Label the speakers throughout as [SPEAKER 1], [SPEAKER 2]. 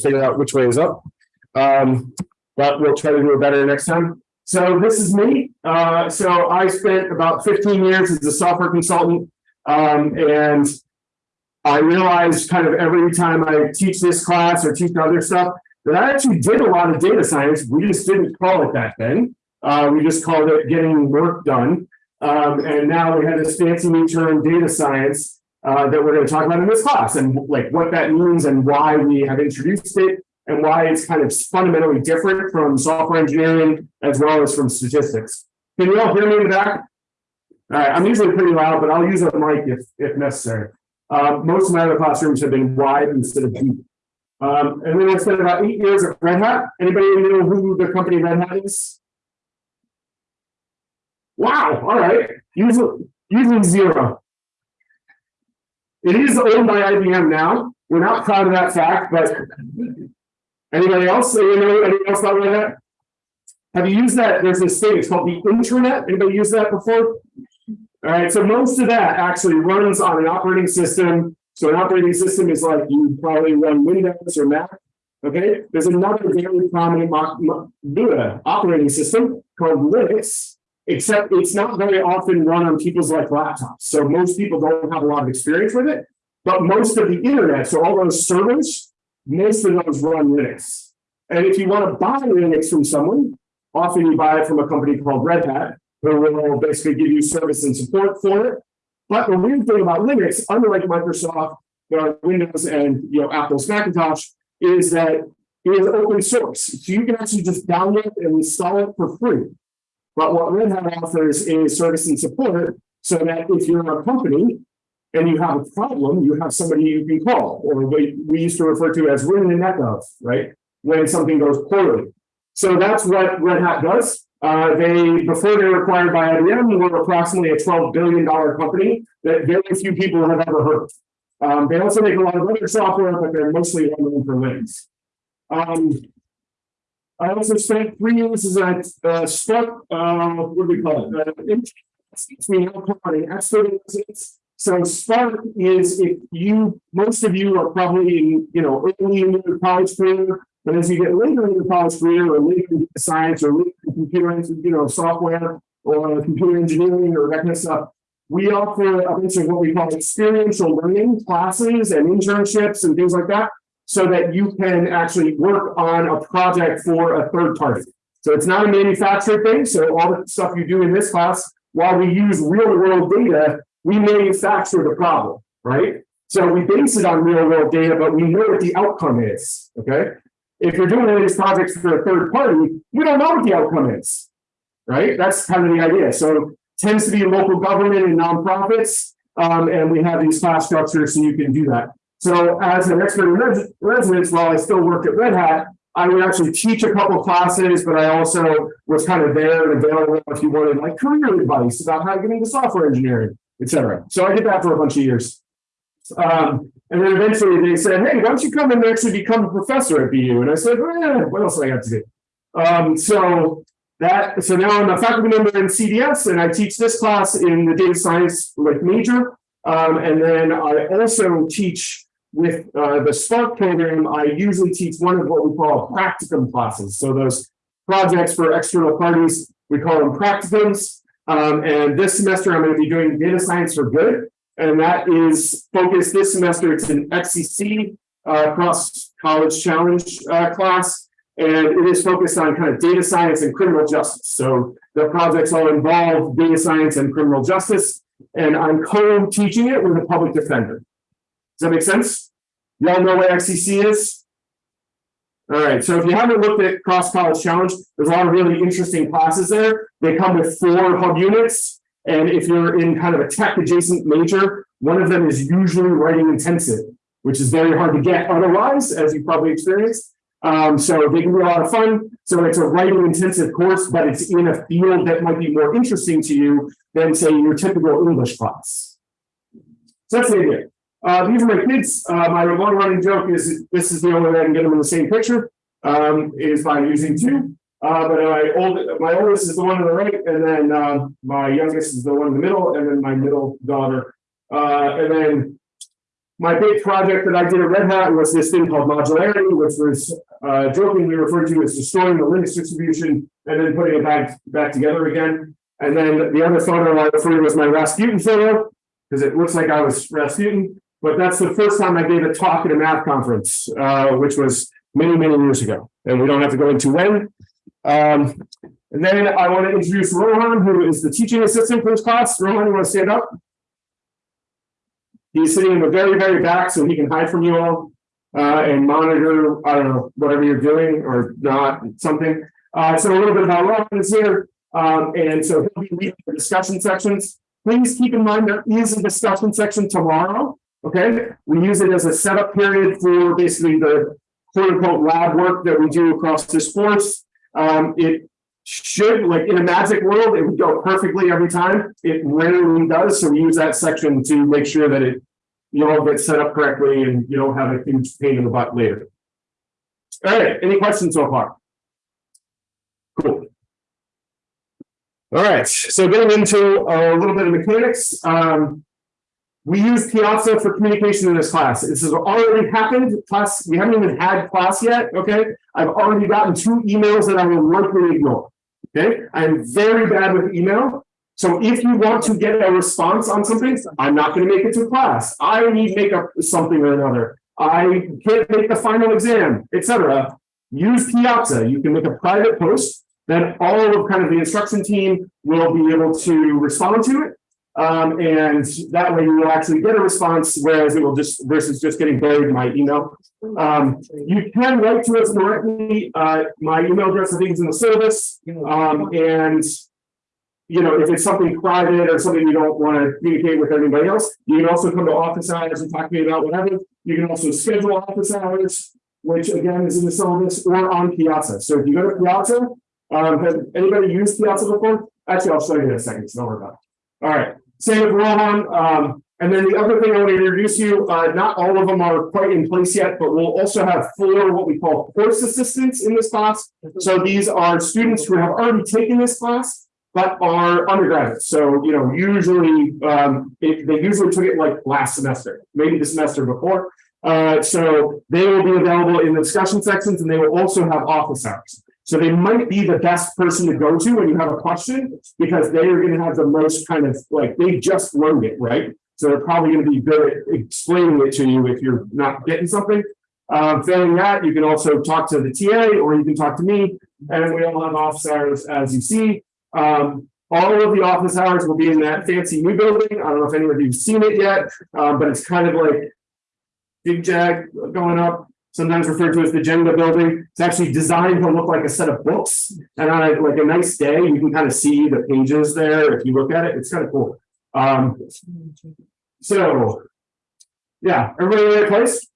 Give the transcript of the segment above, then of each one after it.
[SPEAKER 1] figure out which way is up. Um, but we'll try to do it better next time. So this is me. Uh, so I spent about fifteen years as a software consultant. Um, and I realized kind of every time I teach this class or teach other stuff, that I actually did a lot of data science. We just didn't call it that then. Uh, we just called it getting work done. Um, and now we have this fancy new term, data science, uh, that we're going to talk about in this class and like what that means and why we have introduced it and why it's kind of fundamentally different from software engineering as well as from statistics. Can you all hear me in the back? All right, I'm usually pretty loud, but I'll use a mic if, if necessary. Uh, most of my other classrooms have been wide instead of deep. Um, and then I spent about eight years at Red Hat. Anybody know who the company Red Hat is? Wow, all right. Usually, usually zero. It is owned by IBM now. We're not proud of that fact, but anybody else? Anybody, anybody else about that? Have you used that? There's this thing, it's called the intranet. Anybody used that before? All right, so most of that actually runs on an operating system. So an operating system is like you probably run Windows or Mac. Okay, there's another very prominent operating system called Linux, except it's not very often run on people's like laptops. So most people don't have a lot of experience with it. But most of the internet, so all those servers, most of those run Linux. And if you want to buy Linux from someone, often you buy it from a company called Red Hat, who will basically give you service and support for it. But the weird thing about Linux, unlike Microsoft, uh, Windows, and you know Apple's Macintosh, is that it is open source. So you can actually just download and install it for free. But what Red Hat offers is service and support so that if you're a company and you have a problem, you have somebody you can call, or what we used to refer to as win the neck of, right? When something goes poorly. So that's what Red Hat does. Uh, they, before they were acquired by IBM, were approximately a $12 billion company that very few people have ever heard. Um, they also make a lot of other software, but they're mostly known for Linux. Um, I also spent three years as a uh, Spark, uh, what do we call it? Uh, we now call it an expert in residence. So Spark is if you, most of you are probably in, you know, early in your college career, but as you get later in your college career or later in science or later in computer, you know, software or computer engineering or that kind of stuff, we offer a bunch of what we call experiential learning classes and internships and things like that, so that you can actually work on a project for a third party. So it's not a manufactured thing. So all the stuff you do in this class, while we use real world data, we manufacture the problem, right? So we base it on real world data, but we know what the outcome is. Okay. If you're doing these projects for a third party, you don't know what the outcome is. Right? That's kind of the idea. So tends to be local government and nonprofits. Um, and we have these class structures so you can do that. So as an expert in res- residence, while I still worked at Red Hat, I would actually teach a couple classes, but I also was kind of there and available if you wanted like career advice about how to get into software engineering, et cetera. So I did that for a bunch of years. Um, and then eventually they said, hey, why don't you come and actually become a professor at BU? And I said, eh, what else do I have to do? Um, so that so now I'm a faculty member in CDS and I teach this class in the data science like major. Um, and then I also teach with uh, the Spark program, I usually teach one of what we call practicum classes. So those projects for external parties, we call them practicums. Um, and this semester, I'm going to be doing data science for good. And that is focused this semester. It's an XCC uh, cross college challenge uh, class. And it is focused on kind of data science and criminal justice. So the projects all involve data science and criminal justice. And I'm co-teaching it with a public defender. Does that make sense? Y'all know what XCC is? All right, so if you haven't looked at Cross College Challenge, there's a lot of really interesting classes there. They come with four hub units. And if you're in kind of a tech adjacent major, one of them is usually writing intensive, which is very hard to get otherwise, as you probably experienced. Um, so they can be a lot of fun. So it's a writing intensive course, but it's in a field that might be more interesting to you than, say, your typical English class. So that's the idea. Uh, these are my kids. Uh, my long running joke is this is the only way I can get them in the same picture um, is by using two. Uh, but my old, my oldest is the one on the right, and then uh, my youngest is the one in the middle, and then my middle daughter. Uh, and then my big project that I did at Red Hat was this thing called modularity, which was uh, jokingly referred to as destroying the Linux distribution and then putting it back, back together again. And then the other photo I referred to was my Rasputin photo, because it looks like I was Rasputin. But that's the first time I gave a talk at a math conference, uh, which was many, many years ago. And we don't have to go into when. Um, and then I want to introduce Rohan, who is the teaching assistant for this class. Rohan, you want to stand up? He's sitting in the very, very back so he can hide from you all uh, and monitor, I don't know, whatever you're doing or not, something. Uh, so a little bit about Rohan is here. Um, and so he'll be leading the discussion sections. Please keep in mind there is a discussion section tomorrow. Okay, we use it as a setup period for basically the quote unquote lab work that we do across this course. Um, it should, like in a magic world, it would go perfectly every time. It rarely does. So we use that section to make sure that it you all get set up correctly and you don't have a huge pain in the butt later. All right, any questions so far? Cool. All right, so getting into a little bit of mechanics. Um, we use Piazza for communication in this class. This has already happened. Class, we haven't even had class yet. Okay, I've already gotten two emails that I will likely ignore. Okay, I'm very bad with email. So if you want to get a response on something, I'm not going to make it to class. I need to make up something or another. I can't make the final exam, etc. Use Piazza. You can make a private post. Then all of kind of the instruction team will be able to respond to it. Um, and that way you will actually get a response, whereas it will just versus just getting buried in my email. Um, you can write to us directly. Uh, my email address, I think, is in the service. Um, and you know, if it's something private or something you don't want to communicate with anybody else, you can also come to office hours and talk to me about whatever. You can also schedule office hours, which again is in the syllabus or on Piazza. So if you go to Piazza, um, has anybody used Piazza before? Actually, I'll show you in a second. So don't worry about it. All right. Same with Rohan. Um, and then the other thing I want to introduce you, uh, not all of them are quite in place yet, but we'll also have four what we call course assistants in this class. So these are students who have already taken this class, but are undergraduates. So, you know, usually um, it, they usually took it like last semester, maybe the semester before. Uh, so they will be available in the discussion sections and they will also have office hours. So they might be the best person to go to when you have a question because they are going to have the most kind of like they just learned it, right? So they're probably going to be good at explaining it to you if you're not getting something. Um, failing that, you can also talk to the TA or you can talk to me, and we all have office hours as you see. Um, all of the office hours will be in that fancy new building. I don't know if any of you've seen it yet, um, but it's kind of like big jag going up sometimes referred to as the Jenga building. It's actually designed to look like a set of books. And on a, like a nice day, you can kind of see the pages there. If you look at it, it's kind of cool. Um, so, yeah, everybody in the right place?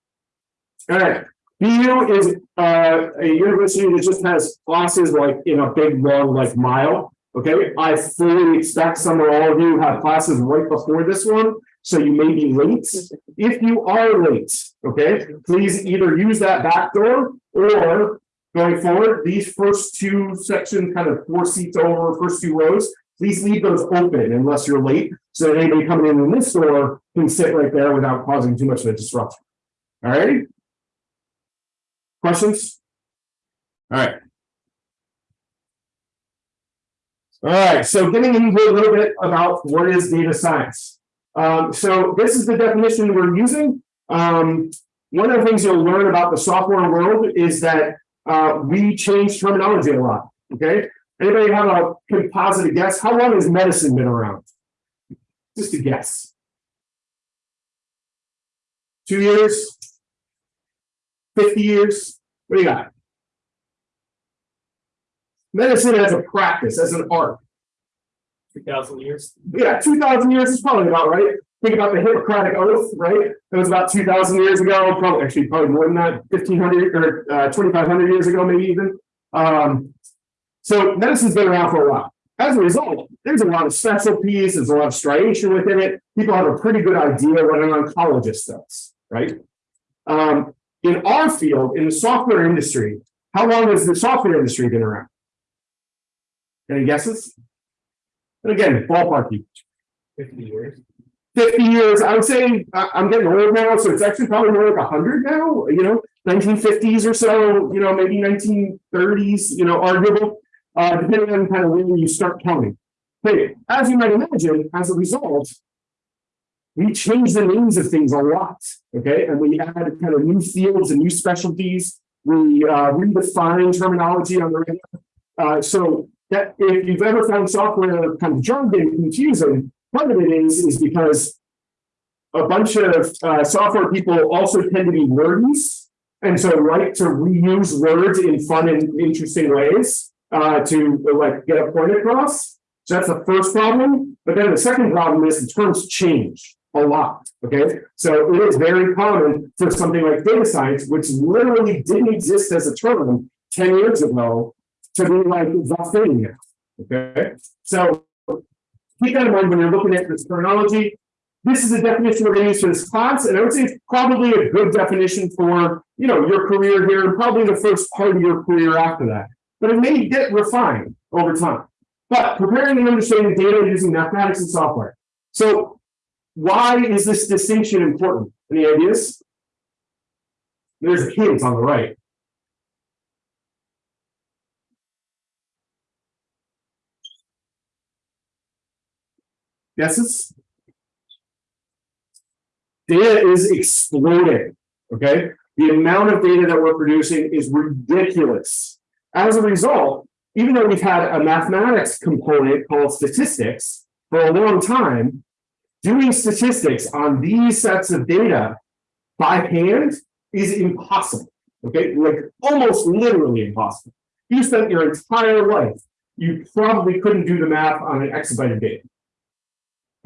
[SPEAKER 1] All right. BU is uh, a university that just has classes like in a big long like mile. Okay, I fully expect some or all of you have classes right before this one so you may be late. If you are late, okay, please either use that back door or going forward, these first two sections, kind of four seats over, first two rows, please leave those open unless you're late. So that anybody coming in in this door can sit right there without causing too much of a disruption. All right. Questions? All right. All right, so getting into a little bit about what is data science. Um, so this is the definition we're using. Um, one of the things you'll learn about the software world is that uh, we change terminology a lot. Okay. Anybody have a composite guess? How long has medicine been around? Just a guess. Two years? 50 years? What do you got? Medicine as a practice, as an art.
[SPEAKER 2] Two thousand years.
[SPEAKER 1] Yeah, two thousand years is probably about right. Think about the Hippocratic Oath, right? It was about two thousand years ago, probably actually probably more than that, fifteen hundred or uh, twenty five hundred years ago, maybe even. Um, so medicine's been around for a while. As a result, there's a lot of specialties, there's a lot of striation within it. People have a pretty good idea what an oncologist does, right? Um, in our field, in the software industry, how long has the software industry been around? Any guesses? And again, ballpark you.
[SPEAKER 2] Fifty years.
[SPEAKER 1] Fifty years, I would say, I'm getting old now, so it's actually probably more like hundred now, you know, nineteen fifties or so, you know, maybe nineteen thirties, you know, arguable. Uh, depending on kind of when you start counting. But as you might imagine, as a result. We change the names of things a lot, okay, and we add kind of new fields and new specialties. We uh redefine terminology on the radio. Uh, so that if you've ever found software kind of jargon confusing, part of it is, is because. A bunch of uh software people also tend to be wordies. And so like to reuse words in fun and interesting ways, uh, to like get a point across. So that's the first problem, but then the second problem is the terms change a lot, okay? So it is very common for something like data science, which literally didn't exist as a term ten years ago. To be like the thing okay? So keep that in mind when you're looking at this terminology. This is a definition we're gonna use for this class, and I would say it's probably a good definition for, you know, your career here, and probably the first part of your career after that. But it may get refined over time. But preparing and understanding data using mathematics and software. So why is this distinction important? Any ideas? There's a hint on the right. Guesses? Data is exploding, okay? The amount of data that we're producing is ridiculous. As a result, even though we've had a mathematics component called statistics for a long time, doing statistics on these sets of data by hand is impossible. Okay, like almost literally impossible. You spent your entire life, you probably couldn't do the math on an exabyte of data.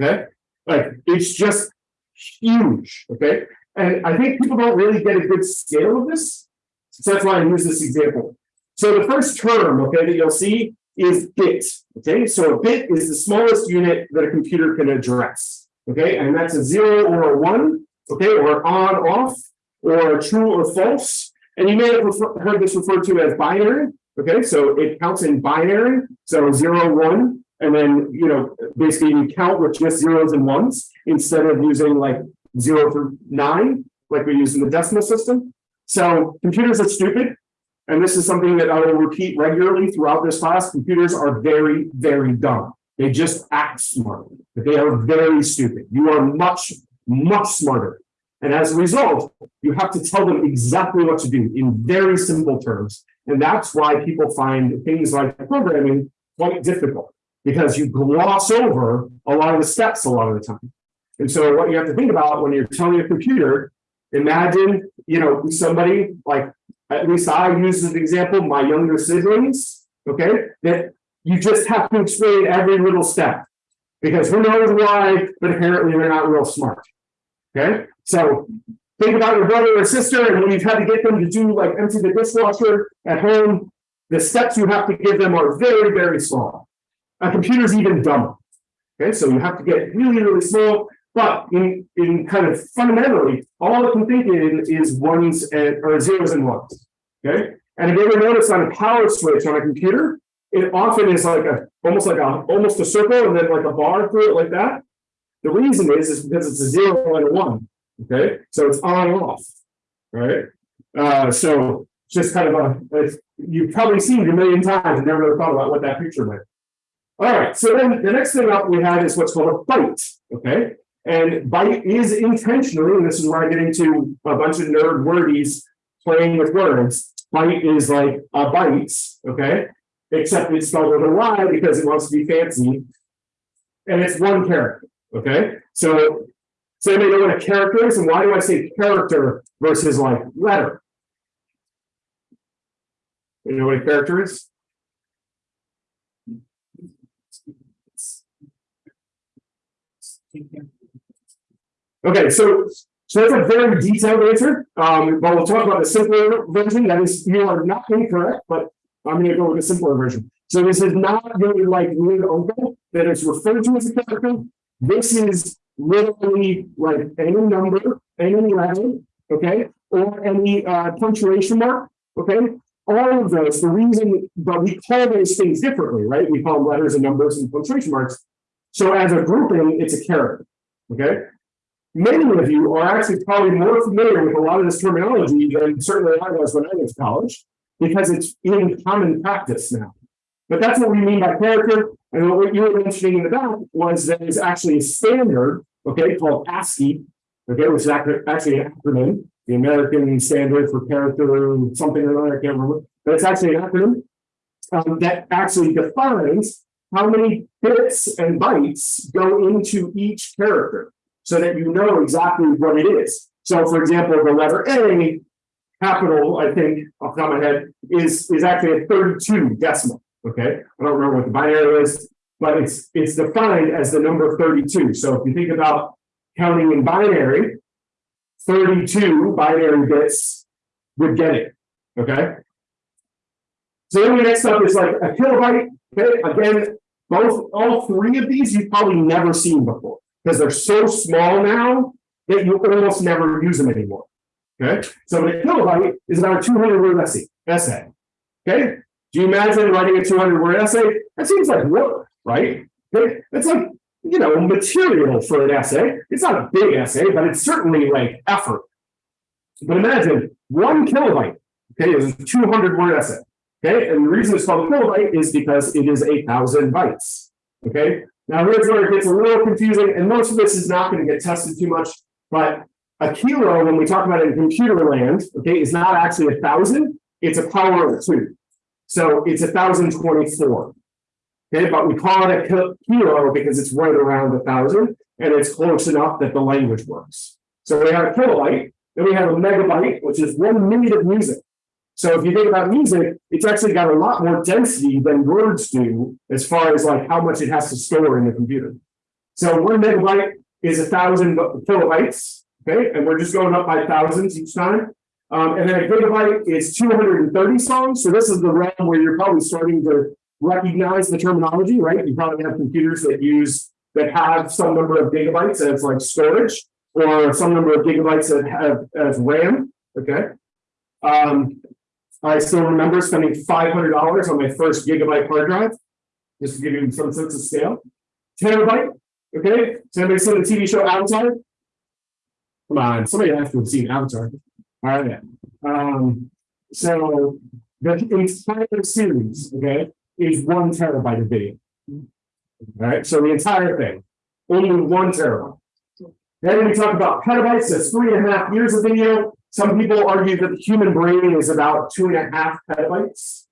[SPEAKER 1] Okay, like it's just huge. Okay, and I think people don't really get a good scale of this. So that's why I use this example. So the first term, okay, that you'll see is bit. Okay, so a bit is the smallest unit that a computer can address. Okay, and that's a zero or a one, okay, or on, off, or true or false. And you may have heard this referred to as binary. Okay, so it counts in binary, so zero, one, and then, you know, basically you count with just zeros and ones instead of using like zero through nine, like we use in the decimal system. So computers are stupid. And this is something that I will repeat regularly throughout this class. Computers are very, very dumb. They just act smart, but they are very stupid. You are much, much smarter. And as a result, you have to tell them exactly what to do in very simple terms. And that's why people find things like programming quite difficult because you gloss over a lot of the steps a lot of the time. And so what you have to think about when you're telling a computer, imagine, you know, somebody like, at least I use as an example, my younger siblings, okay, that you just have to explain every little step. Because who knows why, but apparently they're not real smart. Okay, so think about your brother or sister, and when you've had to get them to do like empty the dishwasher at home, the steps you have to give them are very, very small. A computer is even dumber. Okay, so you have to get really, really small, but in, in kind of fundamentally, all it can think in is ones and, or zeros and ones. Okay, and if you ever notice on a power switch on a computer, it often is like a, almost like a, almost a circle and then like a bar through it like that. The reason is, is because it's a zero and a one, okay? So it's on and off, right? Uh, so just kind of a, it's- you've probably seen it a million times and never really thought about what that picture meant. All right, so then the next thing up we have is what's called a byte, okay? And byte is intentionally, and this is where I get into a bunch of nerd wordies playing with words. Byte is like a byte, okay? Except it's spelled with a Y because it wants to be fancy. And it's one character, okay? So, so anybody know what a character is, and why do I say character versus like letter? You know what a character is? Okay, so, so that's a very detailed answer, um, but we'll talk about the simpler version, that is, you are not incorrect, but I'm gonna go with a simpler version. So this is not really like weird uncle that is referred to as a character. This is literally like any number, any letter, okay, or any uh punctuation mark, okay? All of those, the reason, but we call those things differently, right? We call them letters and numbers and punctuation marks. So as a grouping, it's a character. Okay? Many of you are actually probably more familiar with a lot of this terminology than certainly I was when I went to college, because it's in common practice now. But that's what we mean by character, and what you were mentioning in the back was that there's actually a standard, okay, called ASCII, okay, which is actually an acronym, the American Standard for Character, something or other, I can't remember, but it's actually an acronym um, that actually defines how many bits and bytes go into each character so that you know exactly what it is. So for example, the letter A, capital, I think, off the top of my head, is, is actually a thirty-two decimal, okay? I don't remember what the binary is, but it's, it's defined as the number thirty-two. So if you think about counting in binary, thirty-two binary bits would get it, okay? So then the next up is like a kilobyte, okay, again, both, all three of these you've probably never seen before. Because they're so small now that you can almost never use them anymore. Okay, so a kilobyte is about a two hundred word essay, essay. Okay, do you imagine writing a two hundred word essay? That seems like work, right? Okay, It's like, you know, material for an essay. It's not a big essay, but it's certainly like effort. But imagine one kilobyte, okay, is a two hundred word essay. Okay, and the reason it's called a kilobyte is because it is a thousand bytes. Okay, now here's where it gets a little confusing, and most of this is not going to get tested too much, but a kilo, when we talk about it in computer land, okay, is not actually a thousand, it's a power of two. So it's a thousand twenty-four. Okay, but we call it a kilo because it's right around a thousand, and it's close enough that the language works. So we have a kilobyte, then we have a megabyte, which is one minute of music. So if you think about music, it's actually got a lot more density than words do as far as like how much it has to store in the computer. So one megabyte is a thousand kilobytes, okay, and we're just going up by thousands each time. Um, and then a gigabyte is two hundred and thirty songs. So this is the realm where you're probably starting to recognize the terminology, right? You probably have computers that use that have some number of gigabytes as like storage, or some number of gigabytes that have as RAM. Okay. Um, I still remember spending five hundred dollars on my first gigabyte hard drive. Just to give you some sense of scale. Terabyte, okay? Has anybody seen the TV show Avatar? Come on, somebody has to have seen Avatar. All right. Um, so the entire series, okay, is one terabyte of video. All right, so the entire thing, only one terabyte. Then we talk about petabytes, that's three and a half years of video. Some people argue that the human brain is about two and a half petabytes.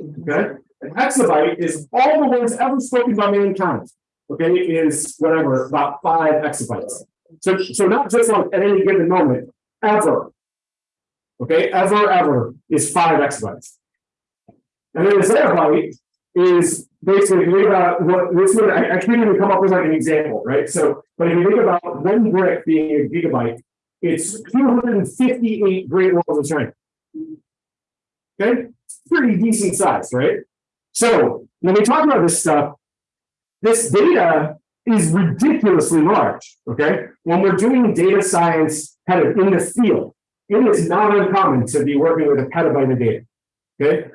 [SPEAKER 1] Okay, an exabyte is all the words ever spoken by mankind. Okay, is whatever, about five exabytes. So, so not just at any given moment, ever. Okay, ever, ever is five exabytes. And then a zettabyte is basically, if you think about what this one, I, I can't even come up with like an example, right? So, but if you think about one brick being a gigabyte, it's two hundred and fifty-eight Great Walls of China. Okay, pretty decent size, right? So when we talk about this stuff, this data is ridiculously large, okay? When we're doing data science kind of in the field, it is not uncommon to be working with a petabyte of data, okay?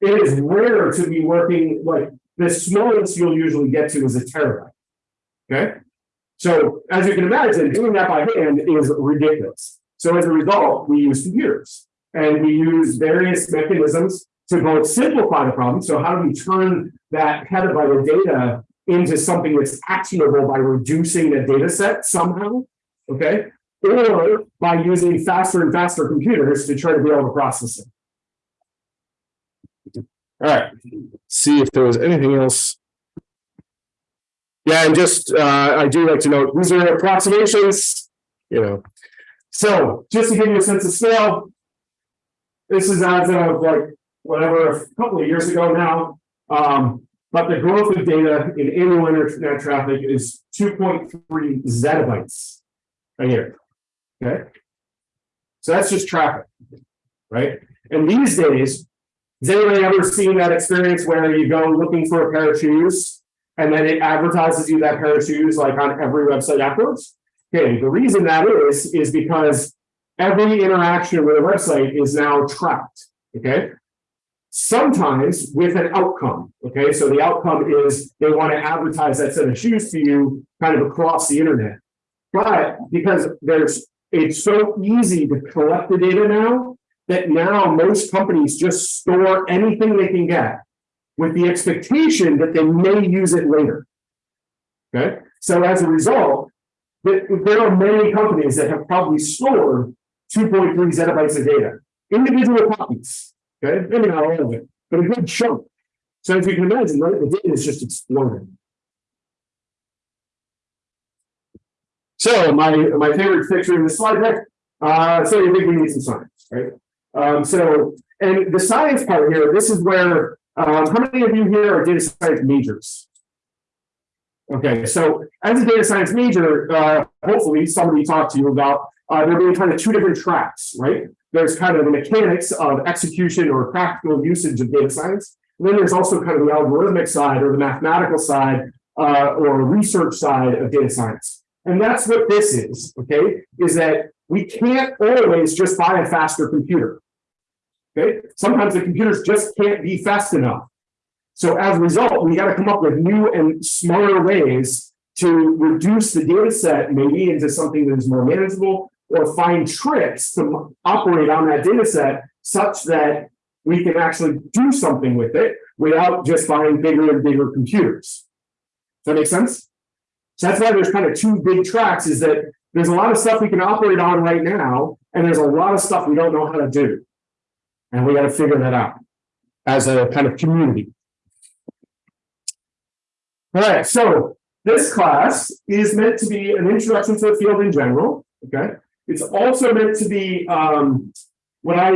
[SPEAKER 1] It is rare to be working, like, the smallest you'll usually get to is a terabyte, okay? So as you can imagine, doing that by hand is ridiculous. So as a result, we use computers and we use various mechanisms to both simplify the problem. So how do we turn that petabyte of data into something that's actionable by reducing the data set somehow? Okay, or by using faster and faster computers to try to be able to process it. All right, see if there was anything else yeah, and just, uh, I do like to note, these are approximations, you know. So, just to give you a sense of scale. This is as of like, whatever, a couple of years ago now. Um, but the growth of data in annual internet traffic is two point three zettabytes a year. Okay? So that's just traffic, right? And these days, has anybody ever seen that experience where you go looking for a pair of shoes? And then it advertises you that pair of shoes like on every website afterwards. Okay, the reason that is, is because every interaction with a website is now tracked. Okay. Sometimes with an outcome. Okay, so the outcome is they want to advertise that set of shoes to you kind of across the internet. But because there's, it's so easy to collect the data now. That now most companies just store anything they can get. With the expectation that they may use it later. Okay, so as a result. There, are many companies that have probably stored two point three zettabytes of data. Individual copies, okay, maybe not all of it, but a good chunk. So as you can imagine, the data is just exploding. So my, my favorite picture in the slide deck, uh, so you think we need some science, right? Um, so, and the science part here, this is where, um, how many of you here are data science majors? Okay, so as a data science major, uh, hopefully somebody talked to you about, uh, there being kind of two different tracks, right? There's kind of the mechanics of execution or practical usage of data science. And then there's also kind of the algorithmic side or the mathematical side, uh, or research side of data science. And that's what this is, okay, is that we can't always just buy a faster computer. Okay, sometimes the computers just can't be fast enough. So as a result, we got to come up with new and smarter ways to reduce the data set maybe into something that is more manageable or find tricks to operate on that data set such that we can actually do something with it without just buying bigger and bigger computers. Does that make sense? So that's why there's kind of two big tracks is that there's a lot of stuff we can operate on right now, and there's a lot of stuff we don't know how to do. And we got to figure that out as a kind of community. All right, so this class is meant to be an introduction to the field in general, okay? It's also meant to be, um, what I,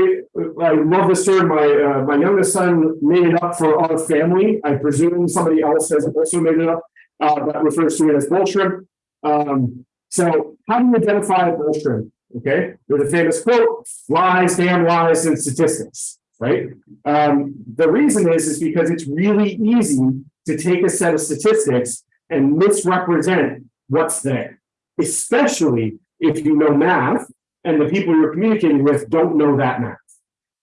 [SPEAKER 1] I love this term, my, uh, my youngest son made it up for our family. I presume somebody else has also made it up, uh, that refers to it as bull shrimp. Um, so how do you identify a bull shrimp? Okay, there's a famous quote, lies, damn lies, and statistics, right? Um, the reason is, is because it's really easy to take a set of statistics and misrepresent what's there, especially if you know math and the people you're communicating with don't know that math.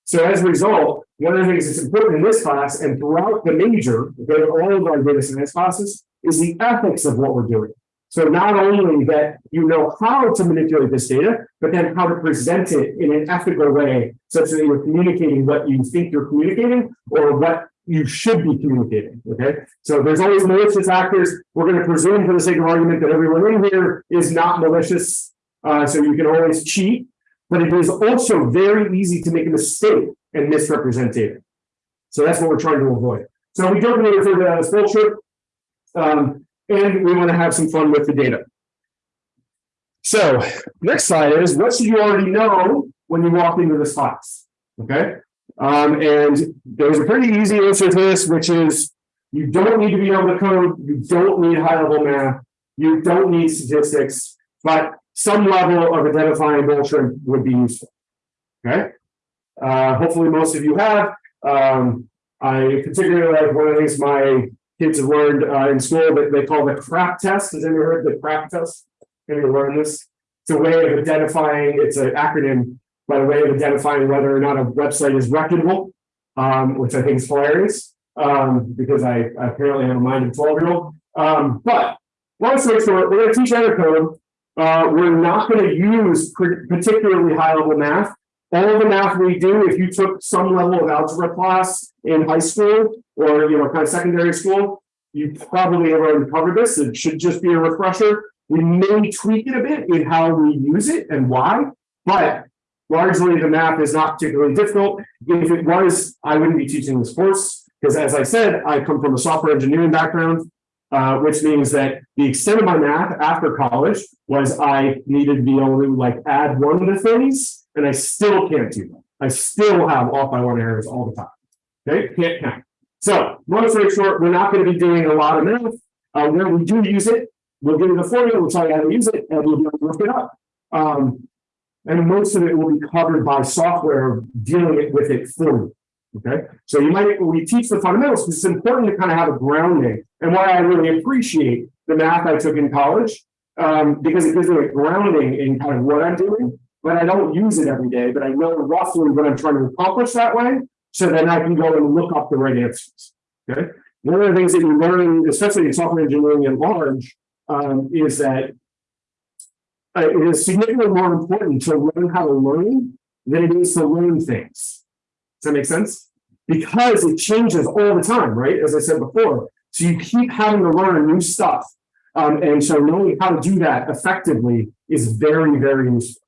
[SPEAKER 1] So as a result, one of the things that's important in this class and throughout the major, okay, all of our data science classes, is the ethics of what we're doing. So not only that you know how to manipulate this data, but then how to present it in an ethical way, such that you're communicating what you think you're communicating or what you should be communicating, okay? So there's always malicious actors. We're going to presume for the sake of argument that everyone in here is not malicious. Uh, so you can always cheat, but it is also very easy to make a mistake and misrepresent data. So that's what we're trying to avoid. So we don't refer to that as bullshit. Um, and we want to have some fun with the data. So next slide is what should you already know when you walk into this class? Okay. Um, and there's a pretty easy answer to this, which is you don't need to be able to code, you don't need high level math, you don't need statistics, but some level of identifying bullshit would be useful. Okay. Uh, hopefully most of you have. Um, I particularly like one of the things my kids have learned uh, in school that they call the crap test. Has anyone heard the crap test? Have you learned this? It's a way of identifying, it's an acronym by the way of identifying whether or not a website is reputable, um, which I think is hilarious um, because I, I apparently have a mind of 12 year old. Um, but long story short, we're going to teach other code. Uh, we're not going to use particularly high level math. All the math we do, if you took some level of algebra class in high school or you know kind of secondary school, you probably have already covered this. It should just be a refresher. We may tweak it a bit in how we use it and why, but largely the math is not particularly difficult. If it was, I wouldn't be teaching this course because as I said, I come from a software engineering background, uh, which means that the extent of my math after college was I needed to be able to like add one to the things and I still can't do that. I still have off by one errors all the time. Okay, can't count. So, long story short, we're not going to be doing a lot of math. Uh, where we do use it, we'll give you the formula, we'll tell you how to use it, and we'll be able to look it up. Um, and most of it will be covered by software dealing it with it for you. Okay, so you might we teach the fundamentals because it's important to kind of have a grounding, and why I really appreciate the math I took in college um, because it gives me a grounding in kind of what I'm doing. But I don't use it every day, but I know roughly what I'm trying to accomplish that way. So then I can go and look up the right answers. Okay. One of the things that you learn, especially in software engineering at large, um, is that uh, it is significantly more important to learn how to learn than it is to learn things. Does that make sense? Because it changes all the time, right? As I said before. So you keep having to learn new stuff. Um, and so knowing how to do that effectively is very, very useful.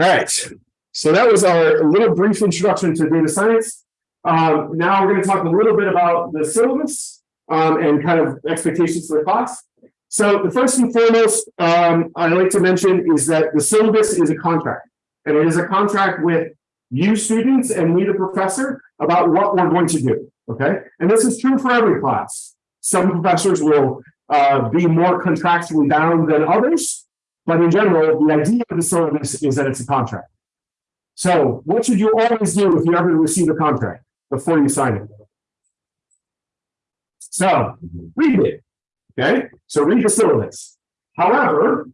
[SPEAKER 1] All right, so that was our little brief introduction to data science. Um, now we're going to talk a little bit about the syllabus um, and kind of expectations for the class. So the first and foremost um, I like to mention is that the syllabus is a contract, and it is a contract with you students and me, the professor, about what we're going to do. Okay, and this is true for every class. Some professors will uh, be more contractually bound than others, but in general, the idea of the syllabus is that it's a contract. So what should you always do if you ever receive a contract before you sign it? So read it. Okay, so read the syllabus. However,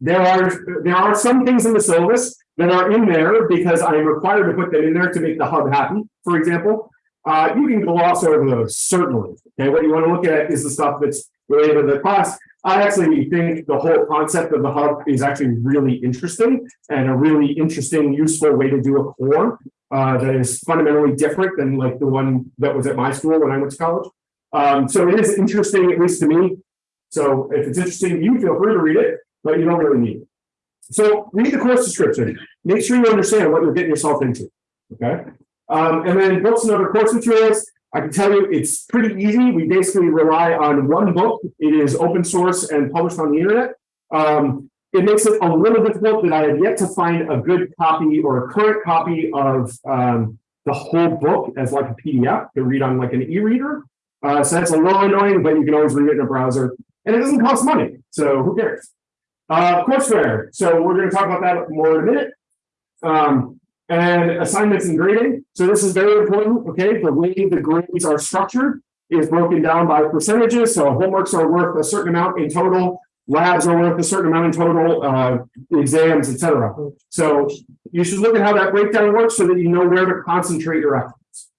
[SPEAKER 1] there are there are some things in the syllabus that are in there because I am required to put them in there to make the hub happy. For example, uh, you can gloss over those certainly. Okay, what you want to look at is the stuff that's related to the class. I actually think the whole concept of the hub is actually really interesting and a really interesting, useful way to do a core uh, that is fundamentally different than like the one that was at my school when I went to college. Um, so it is interesting, at least to me. So if it's interesting you, feel free to read it, but you don't really need it. So read the course description. Make sure you understand what you're getting yourself into. Okay. Um, and then books and other course materials. I can tell you it's pretty easy. We basically rely on one book. It is open source and published on the internet. Um, it makes it a little difficult that I have yet to find a good copy or a current copy of um, the whole book as like a PDF to read on like an e-reader. Uh, so that's a little annoying, but you can always read it in a browser. And it doesn't cost money, so who cares? Uh, courseware. So we're going to talk about that more in a minute. Um, and assignments and grading. So this is very important, okay? The way the grades are structured is broken down by percentages. So homeworks are worth a certain amount in total, labs are worth a certain amount in total, uh, exams, etc. So you should look at how that breakdown works so that you know where to concentrate your efforts.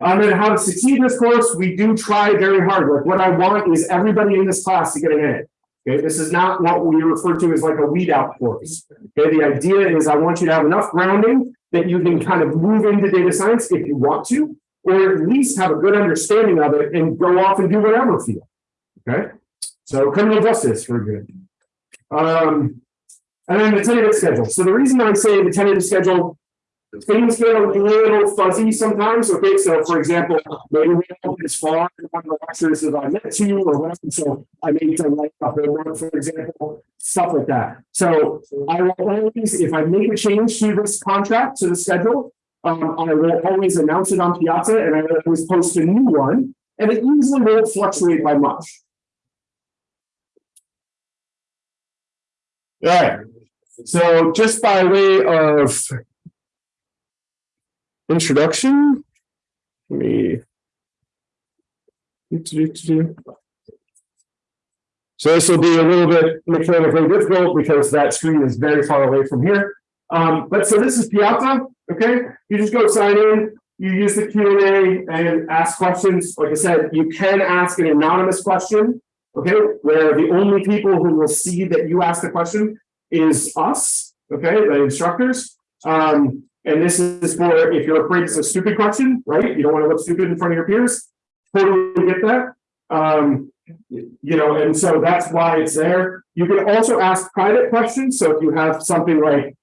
[SPEAKER 1] And then how to succeed in this course, we do try very hard. Like what I want is everybody in this class to get an A. Okay, this is not what we refer to as like a weed out course. Okay, the idea is I want you to have enough grounding that you can kind of move into data science if you want to, or at least have a good understanding of it and go off and do whatever field. Okay, so criminal justice, for good. Um, and then the tentative schedule. So the reason I say the tentative schedule Things get a little fuzzy sometimes, okay, so for example, maybe we don't as far in one of the lectures as I met to, or whatever, so I may need to write up a word, for example, stuff like that. So I will always, if I make a change to this contract, to the schedule, um, I will always announce it on Piazza and I will always post a new one, and it usually won't fluctuate by much. All right, so just by way of introduction. Let me. So this will be a little bit mechanically difficult because that screen is very far away from here. Um, but so this is Piazza, okay? You just go sign in, you use the Q&A and ask questions. Like I said, you can ask an anonymous question, okay? Where the only people who will see that you ask the question is us, okay, the instructors. Um, and this is for if you're afraid it's a stupid question, right? You don't want to look stupid in front of your peers. Totally get that. Um, you know, and so that's why it's there. You can also ask private questions. So if you have something like,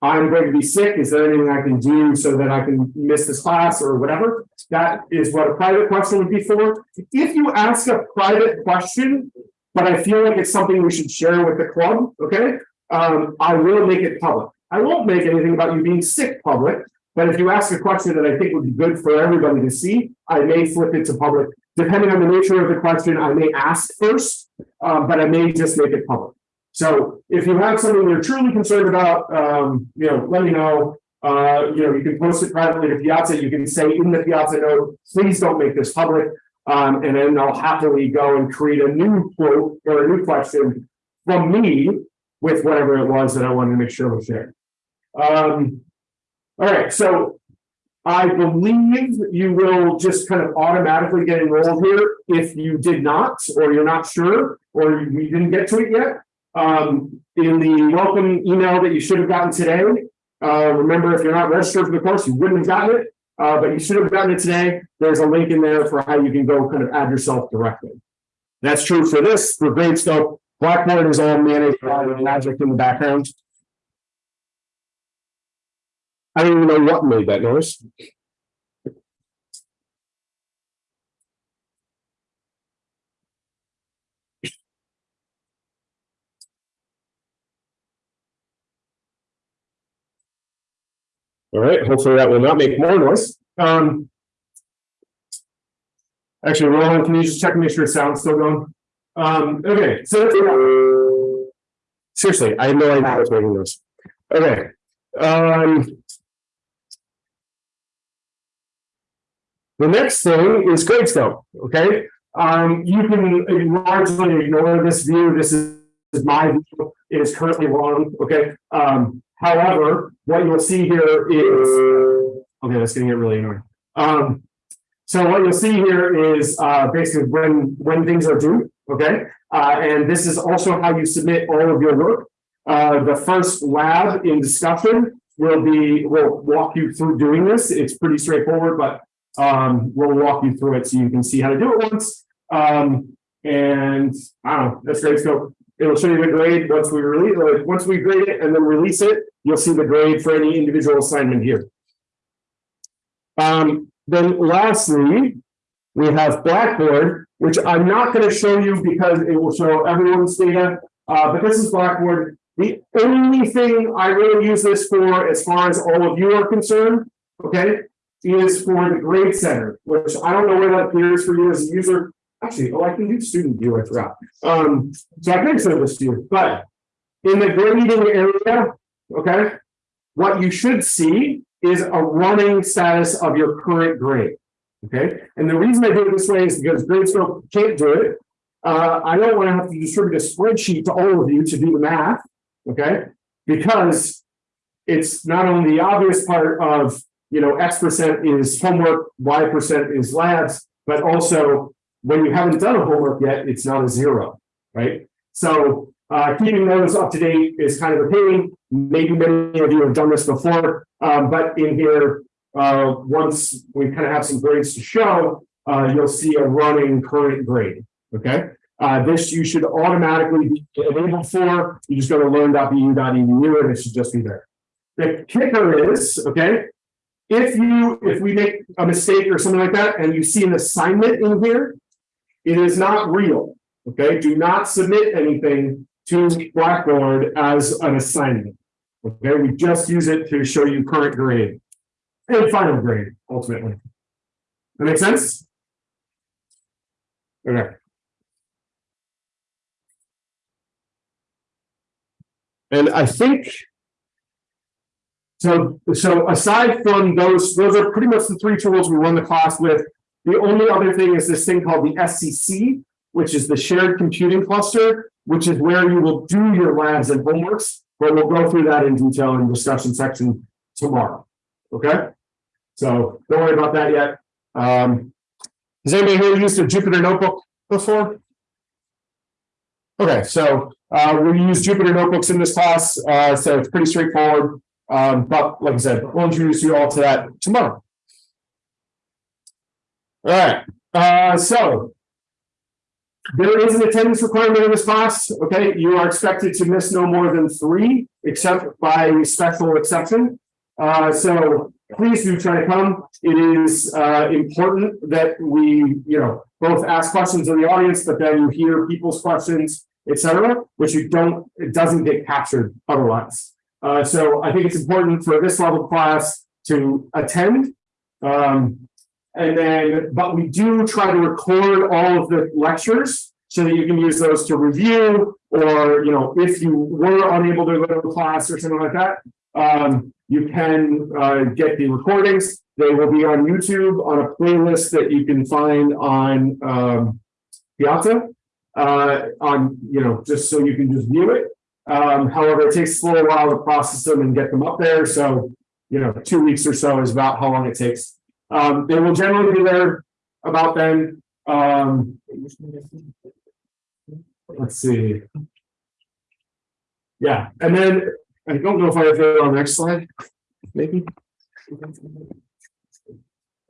[SPEAKER 1] I'm going to be sick, is there anything I can do so that I can miss this class or whatever? That is what a private question would be for. If you ask a private question, but I feel like it's something we should share with the club, okay? Um, I will make it public. I won't make anything about you being sick public, but if you ask a question that I think would be good for everybody to see, I may flip it to public. Depending on the nature of the question, I may ask first, um, but I may just make it public. So if you have something you're truly concerned about, um, you know, let me know. Uh, you know, you can post it privately to Piazza. You can say in the Piazza note, please don't make this public. Um, and then I'll happily go and create a new quote or a new question from me with whatever it was that I wanted to make sure was shared. Um, all right, so I believe you will just kind of automatically get enrolled here if you did not, or you're not sure, or you didn't get to it yet. Um, in the welcome email that you should have gotten today, uh, remember, if you're not registered for the course, you wouldn't have gotten it. Uh, but you should have gotten it today. There's a link in there for how you can go kind of add yourself directly. That's true for this, for Gradescope. Blackboard is all managed by Magic in the background. I don't even know what made that noise. All right, hopefully that will not make more noise. Um. Actually, Roland, can you just check and make sure sound's still going? Um, okay, so. Seriously, I had no idea I was making this. Okay, um. The next thing is Gradescope, okay? Um, you can largely ignore this view. This is is my view. It is currently wrong, okay? Um, however, what you'll see here is, okay, that's gonna get really annoying. Um, so what you'll see here is, uh, basically when, when things are due, okay? Uh, and this is also how you submit all of your work. Uh, the first lab in discussion will be, will walk you through doing this. It's pretty straightforward, but um, we'll walk you through it so you can see how to do it once. Um, and I don't know, that's great. So it'll show you the grade once we release, uh, once we grade it and then release it, you'll see the grade for any individual assignment here. Um, then lastly, we have Blackboard, which I'm not going to show you because it will show everyone's data. Uh, but this is Blackboard. The only thing I really use this for, as far as all of you are concerned, okay, is for the grade center, which I don't know where that appears for you as a user. Actually, oh, I can do student view, I forgot. Um, so I can show this to you, but in the grading area, okay, what you should see is a running status of your current grade. Okay, and the reason I do it this way is because Gradescope can't do it. Uh, I don't want to have to distribute a spreadsheet to all of you to do the math, okay? Because it's not only the obvious part of, you know, X percent is homework, Y percent is labs, but also when you haven't done a homework yet, it's not a zero, right? So uh, keeping those up to date is kind of a pain. Maybe many of you have done this before, um, but in here, uh, once we kind of have some grades to show, uh, you'll see a running current grade. Okay. Uh, this you should automatically be enabled for. You just go to learn.bu.edu and it should just be there. The kicker is, okay, if you if we make a mistake or something like that and you see an assignment in here, it is not real. Okay, do not submit anything to Blackboard as an assignment. Okay, we just use it to show you current grade and final grade ultimately. That makes sense? Okay. And I think. So, so aside from those, those are pretty much the three tools we run the class with. The only other thing is this thing called the SCC, which is the shared computing cluster, which is where you will do your labs and homeworks. But we'll go through that in detail in the discussion section tomorrow. Okay? So don't worry about that yet. Um, has anybody here used a Jupyter notebook before? Okay, so uh, we use Jupyter notebooks in this class, uh, so it's pretty straightforward. Um, but like I said, we'll introduce you all to that tomorrow. All right, uh, so there is an attendance requirement in this class. Okay, you are expected to miss no more than three, except by special exception. Uh, so please do try to come. It is uh, important that we, you know, both ask questions of the audience, but then you hear people's questions, etc., which you don't, it doesn't get captured otherwise. Uh, so I think it's important for this level class to attend. Um, and then, but we do try to record all of the lectures so that you can use those to review, or, you know, if you were unable to go to class or something like that, um, you can uh, get the recordings. They will be on YouTube on a playlist that you can find on um, Piazza. Uh, on, you know, just so you can just view it. Um, however, it takes a little while to process them and get them up there. So you know, two weeks or so is about how long it takes. Um, they will generally be there about then, um, let's see. Yeah, and then, I don't know if I have it on the next slide, maybe.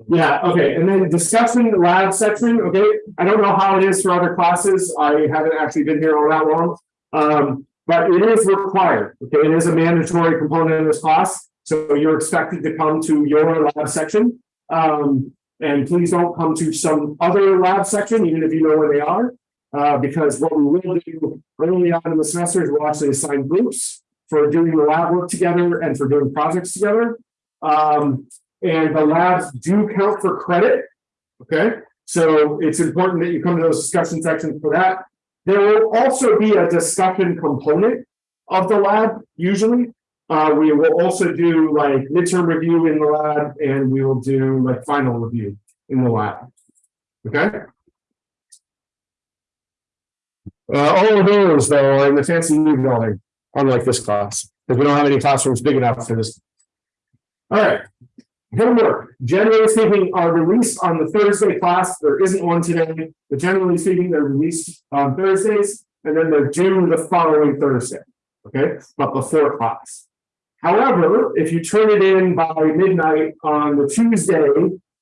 [SPEAKER 1] Yeah, okay, and then discussing the lab section, okay, I don't know how it is for other classes, I haven't actually been here all that long. Um, but it is required, okay, it is a mandatory component of this class, so you're expected to come to your lab section. Um, and please don't come to some other lab section, even if you know where they are. Uh, because what we will do early on in the semester is we'll actually assign groups for doing the lab work together and for doing projects together. Um, and the labs do count for credit. Okay, so it's important that you come to those discussion sections for that. There will also be a discussion component of the lab, usually. Uh, we will also do like midterm review in the lab and we will do like final review in the lab. Okay? Uh, all of those though are in the fancy new building, unlike this class, because we don't have any classrooms big enough for this. All right. Homework, generally speaking, are released on the Thursday class. There isn't one today, but generally speaking, they're released on Thursdays and then they're due the following Thursday. Okay, but before class. However, if you turn it in by midnight on the Tuesday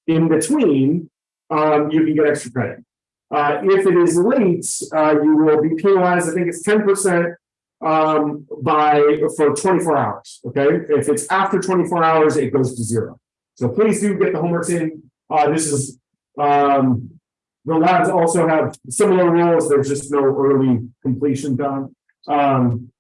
[SPEAKER 1] in between, um, you can get extra credit. Uh, if it is late, uh, you will be penalized, I think it's ten percent um, by, for twenty-four hours, okay? If it's after twenty-four hours, it goes to zero. So please do get the homeworks in. Uh, this is, um, the labs also have similar rules. There's just no early completion done. Um,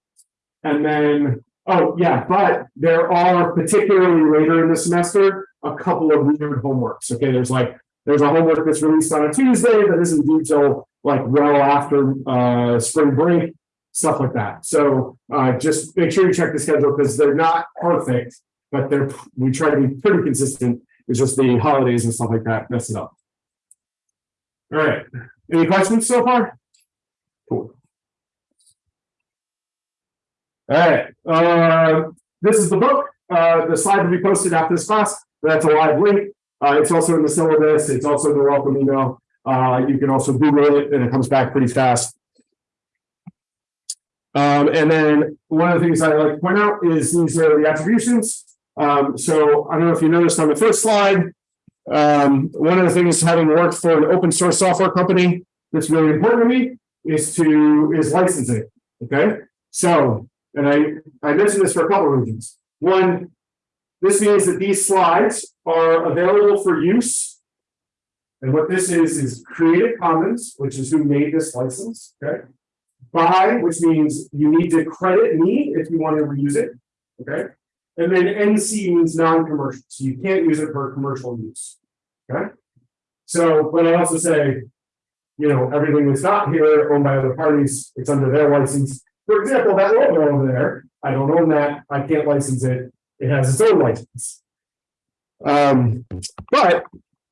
[SPEAKER 1] and then, oh, yeah, but there are particularly later in the semester, a couple of weird homeworks. Okay, there's like, there's a homework that's released on a Tuesday that isn't due till like well after uh spring break, stuff like that. So uh just make sure you check the schedule because they're not perfect, but they're, we try to be pretty consistent. It's just the holidays and stuff like that mess it up. All right, any questions so far? Cool. All right, uh, this is the book, uh, the slide will be posted after this class, that's a live link. Uh, it's also in the syllabus, it's also in the welcome email, uh, you can also Google it and it comes back pretty fast. Um, and then one of the things I like to point out is these are the attributions. Um, so I don't know if you noticed on the first slide. Um, one of the things having worked for an open source software company that's really important to me is to is licensing. Okay, so and I I mentioned this for a couple of reasons. One, this means that these slides are available for use. And what this is is Creative Commons, which is who made this license. Okay, by which means you need to credit me if you want to reuse it. Okay. And then NC means non-commercial, so you can't use it for commercial use. Okay? So, but I also say, you know, everything that's not here owned by other parties, it's under their license. For example, that logo over there, I don't own that, I can't license it, it has its own license. Um, but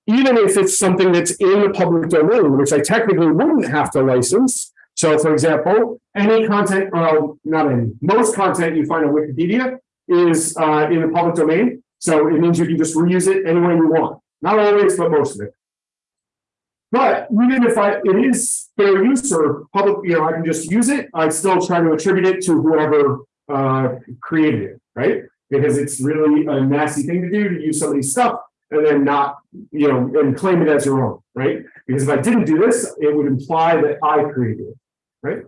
[SPEAKER 1] even if it's something that's in the public domain, which I technically wouldn't have to license. So for example, any content, well, not any, most content you find on Wikipedia is uh in the public domain. So it means you can just reuse it any way you want. Not always, but most of it. But even if I, it is fair use or public, you know, I can just use it, I still try to attribute it to whoever uh created it, right? Because it's really a nasty thing to do to use somebody's stuff and then not, you know, and claim it as your own, right? Because if I didn't do this, it would imply that I created it, right?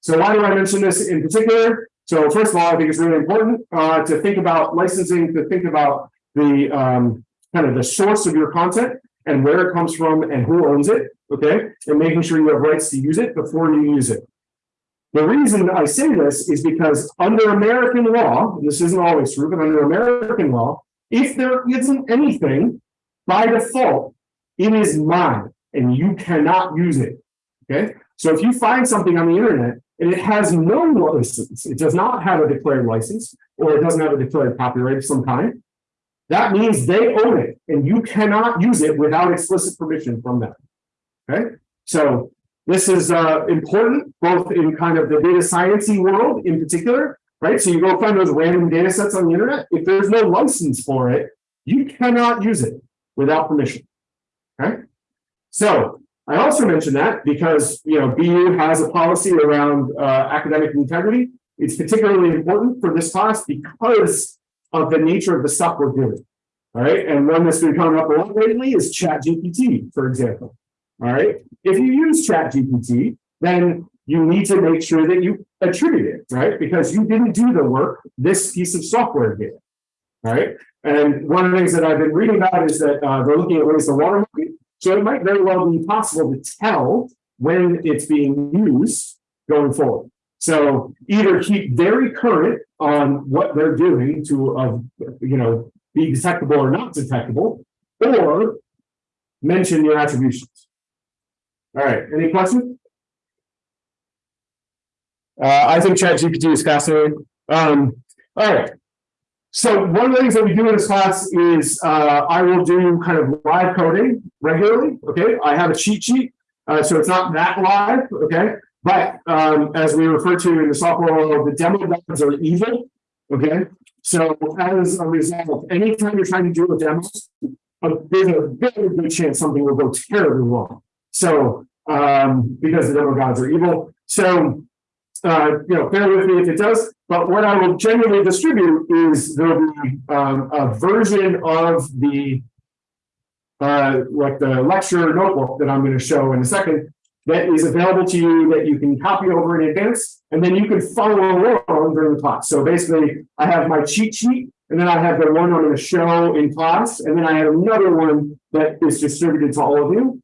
[SPEAKER 1] So why do I mention this in particular? So first of all, I think it's really important uh, to think about licensing, to think about the um, kind of the source of your content and where it comes from and who owns it, okay? And making sure you have rights to use it before you use it. The reason I say this is because under American law, this isn't always true, but under American law, if there isn't anything by default, it is mine and you cannot use it. Okay, so if you find something on the internet and it has no license, it does not have a declared license, or it doesn't have a declared copyright of some kind, that means they own it and you cannot use it without explicit permission from them. Okay, so this is uh, important both in kind of the data sciencey world in particular, right? So you go find those random data sets on the internet. If there's no license for it, you cannot use it without permission. Okay? So I also mentioned that because, you know, BU has a policy around uh, academic integrity. It's particularly important for this class because of the nature of the stuff we're doing. All right, and one that's been coming up a lot lately is ChatGPT, for example. All right, if you use ChatGPT, then you need to make sure that you attribute it, right? Because you didn't do the work this piece of software did. Right, and one of the things that I've been reading about is that uh, they're looking at ways to watermark it. So it might very well be possible to tell when it's being used going forward. So either keep very current on what they're doing to, uh, you know, be detectable or not detectable, or mention your attributions. All right, any questions? Uh, I think ChatGPT is fascinating. Um, all right. So one of the things that we do in this class is uh, I will do kind of live coding regularly. Okay, I have a cheat sheet, uh, so it's not that live. Okay, but um, as we refer to in the software world, the demo gods are evil. Okay, so as a result, anytime you're trying to do a demo, uh, there's a very good chance something will go terribly wrong. So um, because the demo gods are evil, so uh, you know, bear with me if it does. But what I will generally distribute is there'll be um, a version of the uh, like the lecture notebook that I'm going to show in a second that is available to you that you can copy over in advance, and then you can follow along during the class. So basically, I have my cheat sheet, and then I have the one I'm going to show in class, and then I have another one that is distributed to all of you.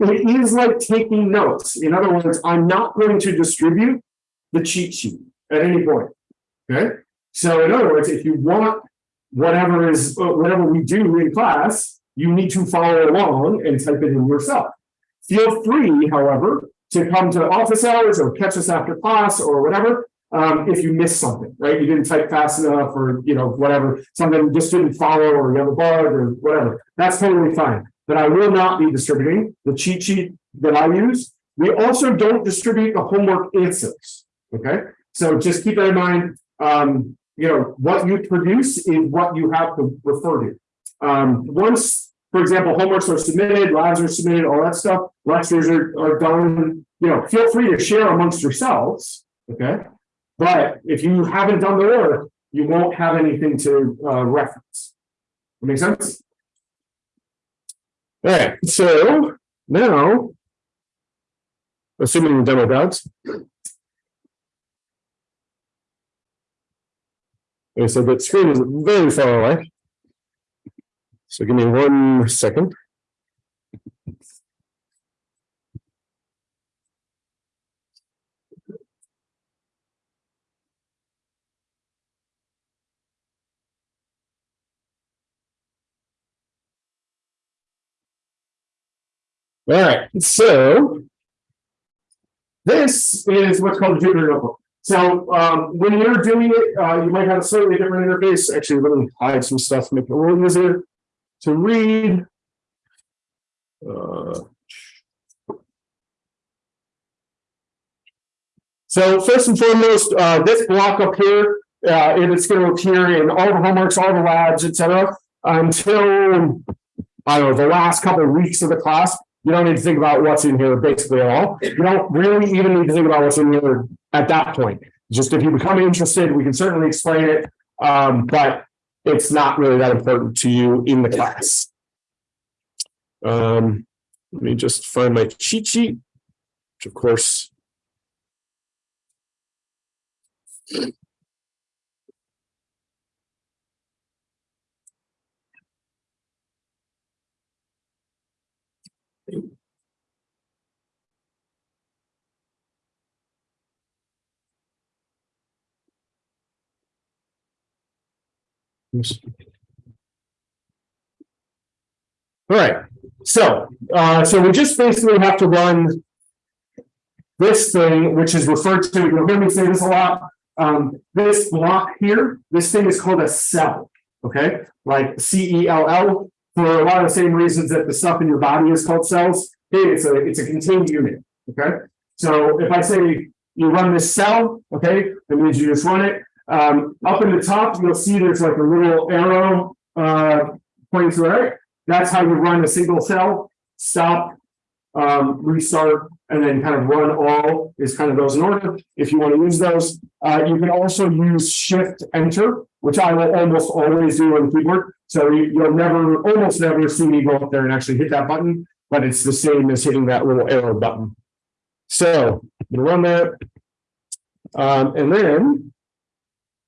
[SPEAKER 1] It is like taking notes. In other words, I'm not going to distribute the cheat sheet at any point. Okay. So in other words, if you want whatever is uh, whatever we do in class, you need to follow along and type it in yourself. Feel free, however, to come to office hours or catch us after class or whatever. Um, if you missed something, right? You didn't type fast enough or you know, whatever, something just didn't follow or you have a bug or whatever. That's totally fine. But I will not be distributing the cheat sheet that I use. We also don't distribute the homework answers. Okay, so just keep that in mind. Um, you know, what you produce is what you have to refer to. Um, once, for example, homeworks are submitted, labs are submitted, all that stuff, lectures are, are done, you know, feel free to share amongst yourselves. Okay. But if you haven't done the work, you won't have anything to uh, reference. That make sense? All right, so now, assuming the demo gods, Okay, so the screen is very far away. So give me one second. All right, so this is what's called a Jupyter Notebook. So um, when you're doing it, uh, you might have a slightly different interface. Actually, let me hide some stuff, make it a little easier to read. Uh, so first and foremost, uh, this block up here, uh, it is going to appear in all the homeworks, all the labs, etc. Until I don't know the last couple of weeks of the class. You don't need to think about what's in here basically at all. You don't really even need to think about what's in here at that point. Just if you become interested, we can certainly explain it, um, but it's not really that important to you in the class. Um, let me just find my cheat sheet, which of course. All right, so, uh, so we just basically have to run this thing, which is referred to, you'll hear me say this a lot, um, this block here, this thing is called a cell, okay? Like C E L L, for a lot of the same reasons that the stuff in your body is called cells. Hey, it's a, it's a contained unit, okay? So if I say you run this cell, okay, that means you just run it. Um, up in the top, you'll see there's like a little arrow, uh, pointing to the right. That's how you run a single cell, stop, um, restart, and then kind of run all is kind of those in order. If you want to use those, uh, you can also use shift enter, which I will almost always do on the keyboard. So you, you'll never, almost never see me go up there and actually hit that button, but it's the same as hitting that little arrow button. So, I'm gonna run that. Um, and then.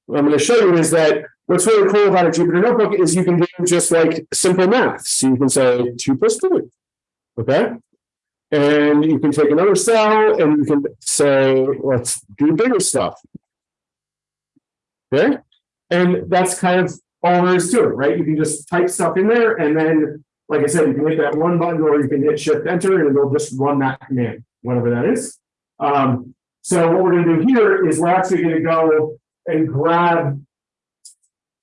[SPEAKER 1] What I'm gonna show you is that what's really cool about a Jupyter notebook is you can do just like simple math. So you can say two plus three. Okay? And you can take another cell and you can say, let's do bigger stuff. Okay? And that's kind of all there is to it, right? You can just type stuff in there and then, like I said, you can hit that one button or you can hit shift enter and it'll just run that command, whatever that is. Um, so what we're gonna do here is we're actually gonna go and grab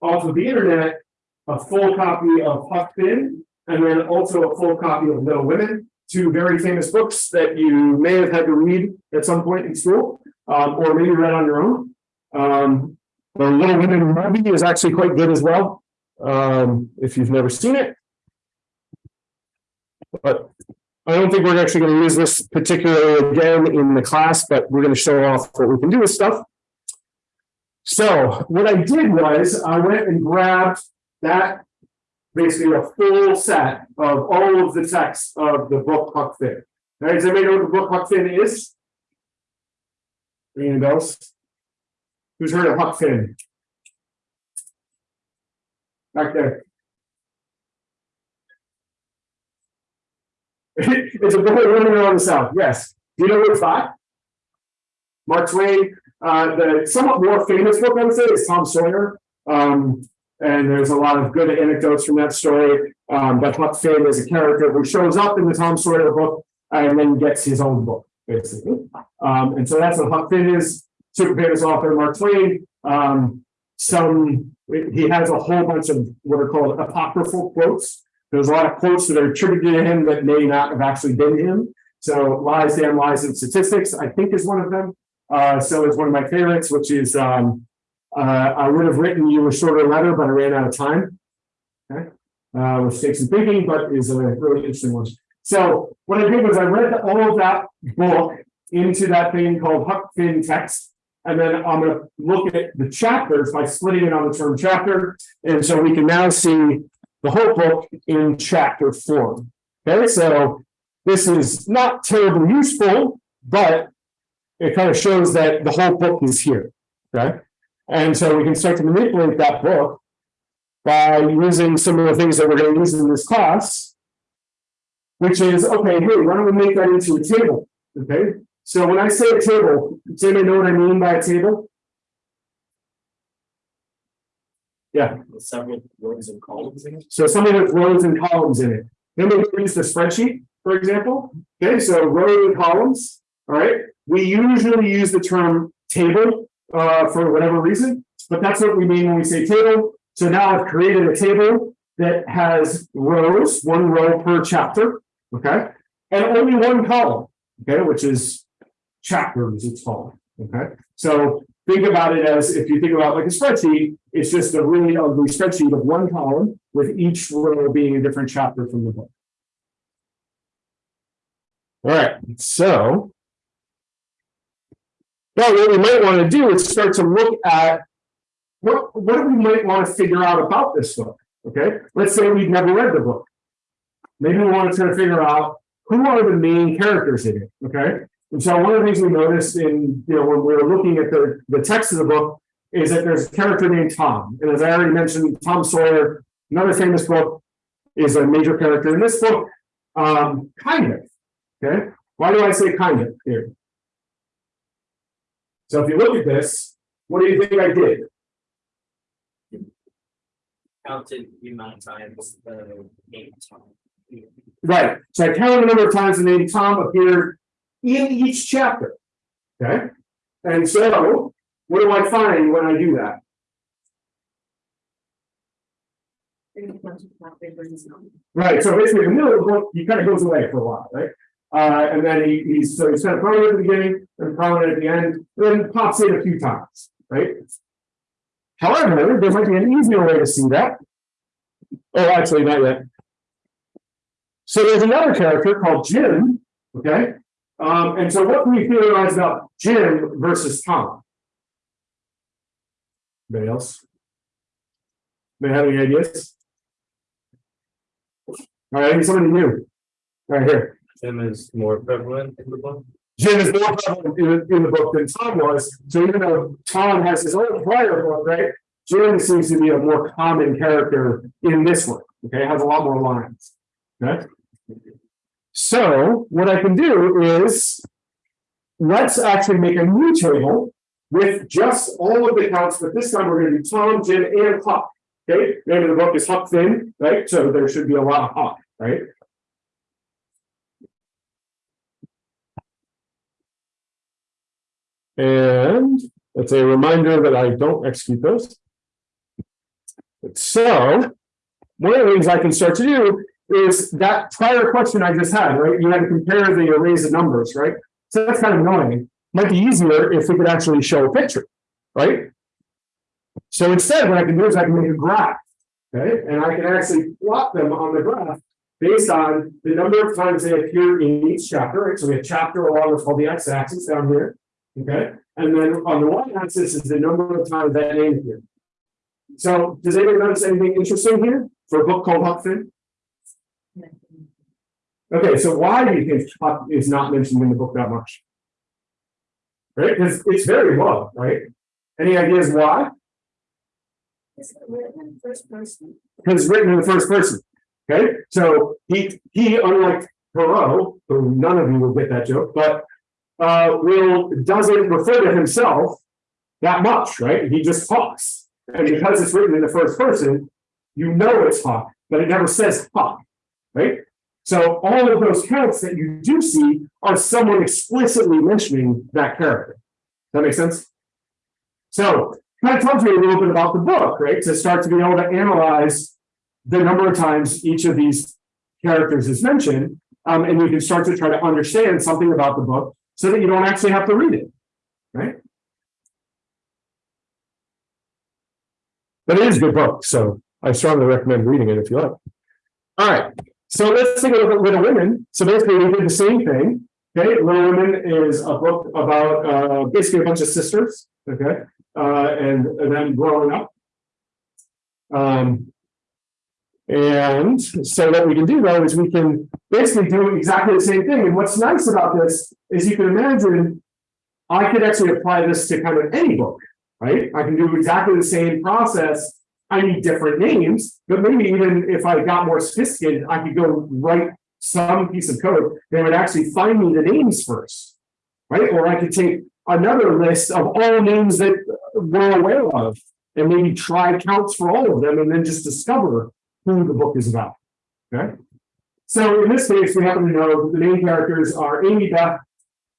[SPEAKER 1] off of the internet a full copy of Huck Finn and then also a full copy of Little Women, two very famous books that you may have had to read at some point in school, um, or maybe read on your own. Um, the Little Women movie is actually quite good as well, um, if you've never seen it. But I don't think we're actually going to use this particularly again in the class, but we're going to show off what we can do with stuff. So what I did was I went and grabbed that basically a full set of all of the text of the book Huck Finn. Now, does anybody know what the book Huck Finn is? Ringing bells? Who's heard of Huck Finn? Back there. It's a book running around the South, yes. Do you know what it's by? Mark Twain, uh, the somewhat more famous book, I would say, is Tom Sawyer. Um, and there's a lot of good anecdotes from that story. Um, but Huck Finn is a character who shows up in the Tom Sawyer book and then gets his own book, basically. Um, and so that's what Huck Finn is. Super famous author Mark Twain. Um, some he has a whole bunch of what are called apocryphal quotes. There's a lot of quotes that are attributed to him that may not have actually been him. So lies, damn lies, and statistics, I think is one of them. Uh, so is one of my favorites, which is um, uh, I would have written you a shorter letter, but I ran out of time. Okay, uh, which takes some thinking, but is a really interesting one. So what I did was I read all of that book into that thing called Huck Finn text. And then I'm gonna look at the chapters by splitting it on the term chapter. And so we can now see the whole book in chapter form. Okay, so this is not terribly useful, but it kind of shows that the whole book is here. Okay, and so we can start to manipulate that book by using some of the things that we're going to use in this class, which is okay. Hey, why don't we make that into a table? Okay, so when I say a table, does anybody know what I mean by a table? Yeah.
[SPEAKER 2] Several rows and columns in it.
[SPEAKER 1] So something with rows and columns in it. Then we use the spreadsheet, for example. Okay, so row and columns, all right? We usually use the term table uh, for whatever reason, but that's what we mean when we say table. So now I've created a table that has rows, one row per chapter, okay? And only one column, okay, which is chapters, it's called, okay? So think about it as if you think about like a spreadsheet, it's just a really ugly spreadsheet of one column with each row being a different chapter from the book. All right, so. Now, what we might want to do is start to look at what, what we might want to figure out about this book. Okay, let's say we've never read the book. Maybe we want to try to figure out who are the main characters in it. Okay, and so one of the things we noticed in, you know, when we were looking at the, the text of the book is that there's a character named Tom. And as I already mentioned, Tom Sawyer, another famous book, is a major character in this book. Um, kind of. Okay. Why do I say kind of here? So if you look at this, what do you think I did?
[SPEAKER 2] Counted the amount of times the name Tom.
[SPEAKER 1] Right. So I counted the number of times the name Tom appeared in each chapter. Okay. And so what do I find when I do that? Right, so basically, the middle of the book, he kind of goes away for a while, right? Uh, and then he, he's, so he's kind of prominent at the beginning, and prominent at the end, and then pops in a few times, right? However, there might be an easier way to see that. Oh, actually, not yet. So there's another character called Jim, okay? Um, and so what can we theorize about Jim versus Tom? Anybody else? May have any ideas? All right, somebody new. Right here.
[SPEAKER 2] Jim is more prevalent in the book.
[SPEAKER 1] Jim is more prevalent in, in the book than Tom was, so even though Tom has his own prior book, right? Jim seems to be a more common character in this one, okay, has a lot more lines. Okay? So what I can do is. Let's actually make a new table with just all of the counts, but this time we're gonna do Tom, Jim, and Huck. Okay, name of the book is Huck Finn, right? So there should be a lot of Huck, right? And it's a reminder that I don't execute those. So, one of the things I can start to do is that prior question I just had, right? You had to compare the arrays of numbers, right? So that's kind of annoying. Might be easier if we could actually show a picture, right? So instead, what I can do is I can make a graph, okay? And I can actually plot them on the graph based on the number of times they appear in each chapter, right? So we have chapter along what's called the x-axis down here. Okay, and then on the y-axis is the number of times that name appeared. So does anybody notice anything interesting here for a book called Huck Finn? Okay, so why do you think Huck is not mentioned in the book that much? Right, because it's very low, right? Any ideas why?
[SPEAKER 3] Is it written in first person?
[SPEAKER 1] Because it's written in the first person. Okay, so he, he, unlike Thoreau, who none of you will get that joke, but uh, will, doesn't refer to himself that much, right? He just talks. And because it's written in the first person, you know it's Huck, but it never says Huck, right? So all of those counts that you do see are someone explicitly mentioning that character. That makes sense? So kind of tells me a little bit about the book, right? To start to be able to analyze the number of times each of these characters is mentioned. Um, and you can start to try to understand something about the book so that you don't actually have to read it, right? But it is a good book, so I strongly recommend reading it if you like. All right, so let's take a look at Little Women. So basically, we did the same thing. Okay, Little Women is a book about uh, basically a bunch of sisters. Okay, uh, and, and then growing up. Um, and so what we can do though is we can basically doing exactly the same thing. And what's nice about this is you can imagine I could actually apply this to kind of any book, right? I can do exactly the same process. I need different names, but maybe even if I got more sophisticated, I could go write some piece of code that would actually find me the names first, right? Or I could take another list of all names that we're aware of and maybe try counts for all of them and then just discover who the book is about. Okay. So in this case, we happen to know the main characters are Amy, Beth,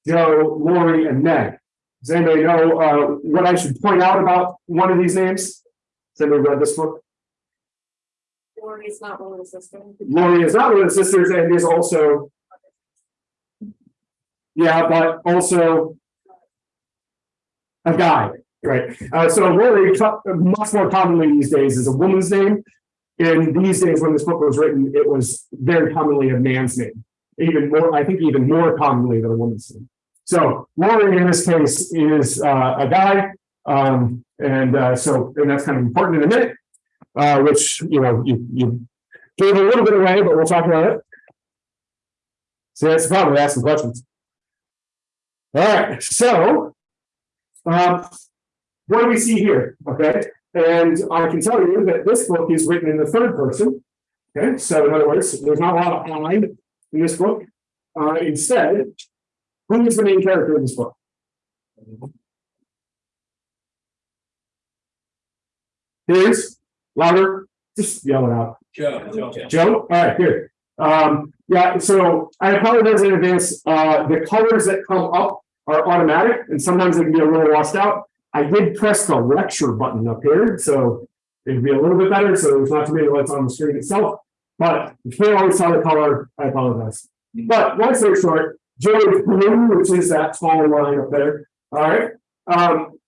[SPEAKER 1] Jo, Laurie, and Meg. Does anybody know uh, what I should point out about one of these names? Has anybody read this book?
[SPEAKER 3] Laurie is not one of the sisters?
[SPEAKER 1] Laurie is not one of the sisters and is also. Yeah, but also. A guy, right? Uh, so Laurie, much more commonly these days, is a woman's name. In these days, when this book was written, it was very commonly a man's name. Even more, I think even more commonly than a woman's name. So Laurie in this case is uh, a guy. Um, and uh, so, and that's kind of important in a minute. Uh, which, you know, you, you gave a little bit away, but we'll talk about it. So that's the problem with asking questions. All right, so. Um, what do we see here? Okay, and I can tell you that this book is written in the third person. Okay, so in other words, there's not a lot of I in this book. Uh, instead, who is the main character in this book? Here's louder, just yell it out.
[SPEAKER 2] Jo.
[SPEAKER 1] Jo, all right, here. Um, yeah, so I apologize in advance. Uh, the colors that come up are automatic and sometimes they can be a little washed out. I did press the lecture button up here, so it'd be a little bit better. So there's not too many lights on the screen itself. But you can't always tell the color, I apologize. But long story short, is blue, which is that small line up there. All right. Um,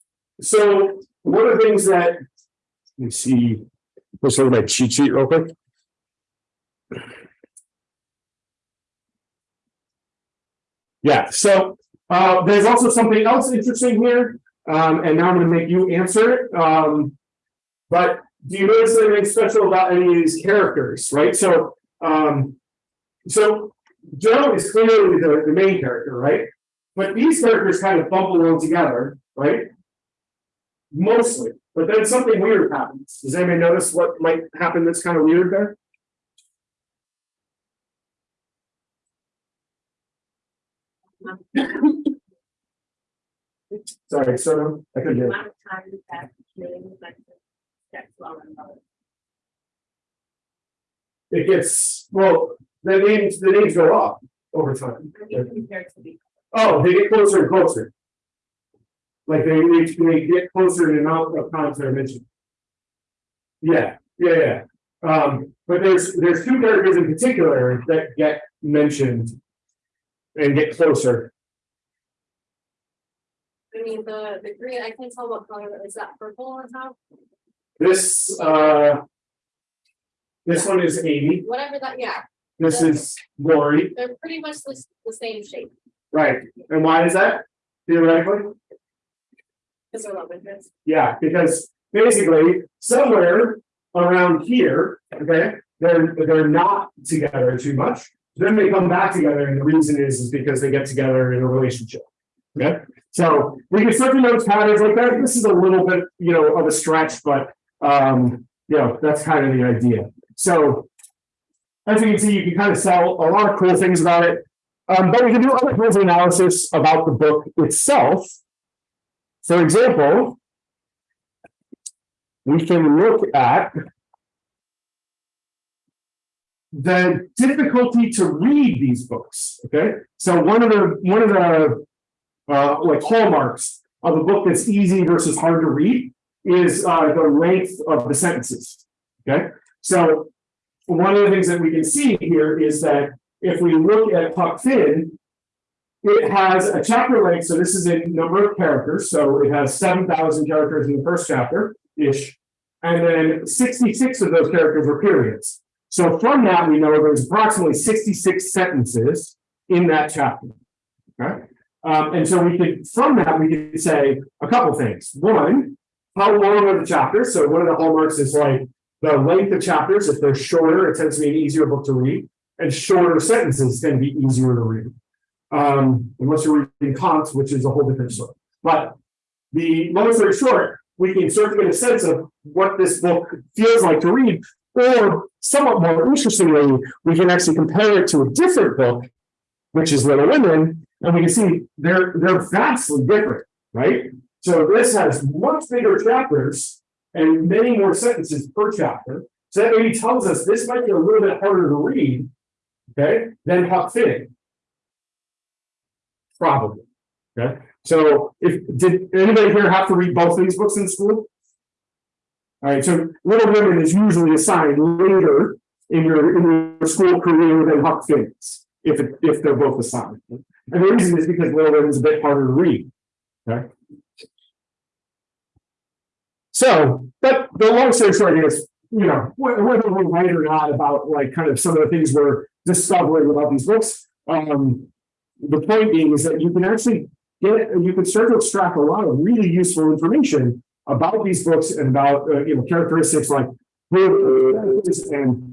[SPEAKER 1] so one of the things that Let me see, let's look at my cheat sheet real quick. Yeah, so uh, there's also something else interesting here, um, and now I'm gonna make you answer it. Um, but do you notice anything special about any of these characters, right? So, um, so Jo is clearly the, the main character, right? But these characters kind of bump along together, right? Mostly, but then something weird happens. Does anybody notice what might happen that's kind of weird there? Sorry, so I couldn't hear.
[SPEAKER 3] Amount of time that name, like, that's well.
[SPEAKER 1] It gets, well, the names, the names go up over time.
[SPEAKER 3] I mean, compared to the.
[SPEAKER 1] Oh, they get closer and closer. Like they, they, they get closer in the amount of times they're mentioned. Yeah, yeah, yeah. Um, but there's, there's two characters in particular that get mentioned. And get closer.
[SPEAKER 3] Mean, the, the green, I can't tell what color, is that purple on top?
[SPEAKER 1] This, uh. This one is Amy,
[SPEAKER 3] Whatever that, yeah,
[SPEAKER 1] this is Laurie,
[SPEAKER 3] they're pretty much the, the same shape,
[SPEAKER 1] right? And why is that? Theoretically?
[SPEAKER 3] because they're love interests.
[SPEAKER 1] Yeah, because basically somewhere around here, okay, they're, they're not together too much. Then they come back together and the reason is, is because they get together in a relationship. Okay, so we can to notice patterns like that. This is a little bit, you know, of a stretch, but, um, you know, that's kind of the idea. So as you can see, you can kind of sell a lot of cool things about it. Um, but we can do other kinds of analysis about the book itself. For example, we can look at the difficulty to read these books, okay? So one of the, one of the uh, like hallmarks of a book that's easy versus hard to read is uh, the length of the sentences, okay? So one of the things that we can see here is that if we look at Huck Finn, it has a chapter length, so this is in number of characters, so it has seven thousand characters in the first chapter-ish. And then sixty-six of those characters are periods. So from that, we know there's approximately sixty-six sentences in that chapter. Okay, um, and so we could, from that, we could say a couple things. One, how long are the chapters? So one of the hallmarks is like the length of chapters. If they're shorter, it tends to be an easier book to read. And shorter sentences tend to be easier to read. Um, unless you're reading Kant, which is a whole different story. But the that are short, we can sort of get a sense of what this book feels like to read. Or somewhat more interestingly, we can actually compare it to a different book, which is Little Women, and we can see they're they're vastly different, right? So this has much bigger chapters and many more sentences per chapter. So that maybe tells us this might be a little bit harder to read, okay, than Huck Finn. Probably. Okay, so if, did anybody here have to read both of these books in school? All right, so Little Women is usually assigned later in your, in your school career than Huck Finn's, if, it- if they're both assigned. And the reason is because Little Women is a bit harder to read, okay? So, but the long story short is, you know, whether we're right or not about like kind of some of the things we're discovering about these books. Um, the point being is that you can actually get, you can start to extract a lot of really useful information about these books and about, uh, you know, characteristics like and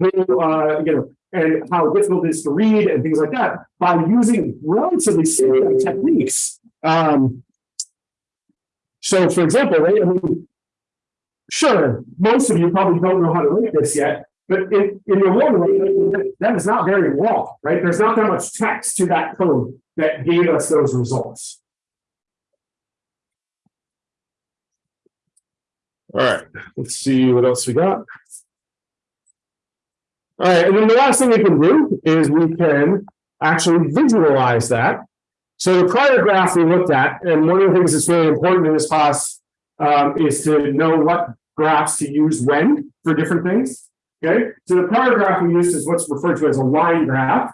[SPEAKER 1] who, uh, you know, and how difficult it is to read and things like that by using relatively simple techniques. Um, so for example, right, I mean, sure, most of you probably don't know how to read this yet, but in, in your one way, that is not very long, right? There's not that much text to that code that gave us those results. All right, let's see what else we got. All right, and then the last thing we can do is we can actually visualize that. So the prior graph we looked at, and one of the things that's really important in this class um, is to know what graphs to use when for different things. Okay, so the prior graph we used is what's referred to as a line graph.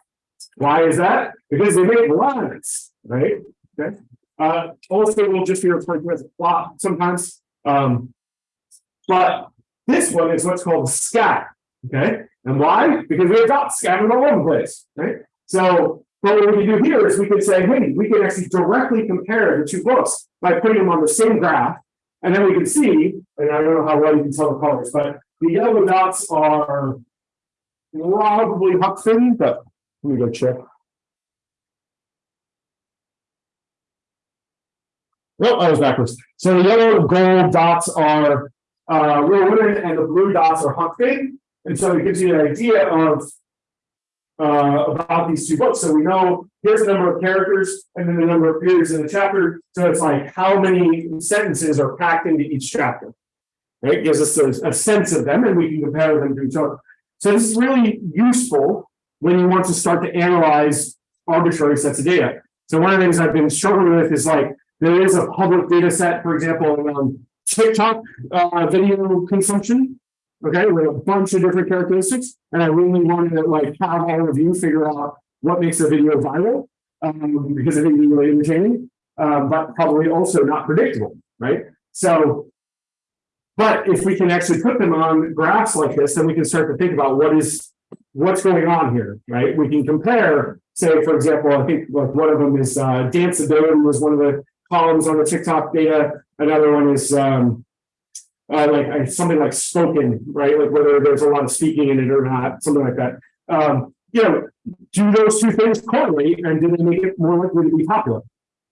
[SPEAKER 1] Why is that? Because they make lines, right? Okay. Uh, also, we'll just be referred to as a plot sometimes. Um, But this one is what's called a scat, okay? And why? Because we have dots scattered all over the place, right? So, but what we can do here is we can say, hey, we can actually directly compare the two books by putting them on the same graph. And then we can see, and I don't know how well you can tell the colors, but the yellow dots are probably Finn, but let me go check. Oh, I was backwards. So the yellow gold dots are uh Women and the blue dots are Huck Finn. And so it gives you an idea of uh about these two books. So we know here's the number of characters and then the number of periods in the chapter. So it's like how many sentences are packed into each chapter. Right, It gives us a, a sense of them and we can compare them to each other. So this is really useful when you want to start to analyze arbitrary sets of data. So one of the things I've been struggling with is like, there is a public data set, for example, around TikTok uh video consumption. Okay, with a bunch of different characteristics, and I really wanted to like have all of you figure out what makes a video viral. Um, because I think it's really entertaining, uh, but probably also not predictable, right? So. But if we can actually put them on graphs like this, then we can start to think about what is, what's going on here, right? We can compare, say, for example, I think like one of them is uh danceability was one of the columns on the TikTok data. Another one is um. Uh, like uh, something like spoken, right? Like whether there's a lot of speaking in it or not, something like that. Um, you know, do those two things correlate and do they make it more likely to be popular?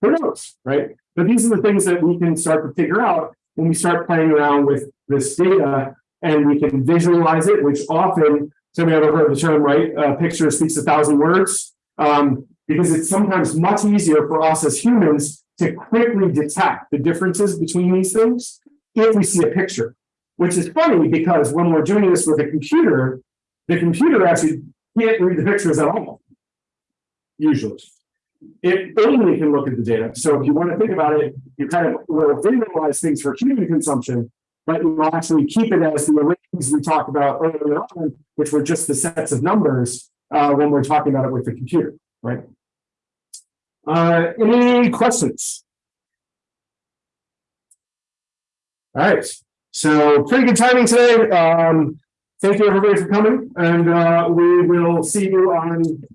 [SPEAKER 1] Who knows, right? But these are the things that we can start to figure out when we start playing around with this data and we can visualize it, which often, somebody ever heard the term, right? A picture speaks a thousand words. Um, because it's sometimes much easier for us as humans to quickly detect the differences between these things if we see a picture. Which is funny because when we're doing this with a computer, the computer actually can't read the pictures at all. Usually. It only can look at the data. So if you want to think about it, you kind of will visualize things for human consumption, but you will actually keep it as the arrays we talked about earlier on, which were just the sets of numbers uh, when we're talking about it with the computer, right? Uh, any questions? All right, so pretty good timing today. Um, thank you everybody for coming and uh, we will see you on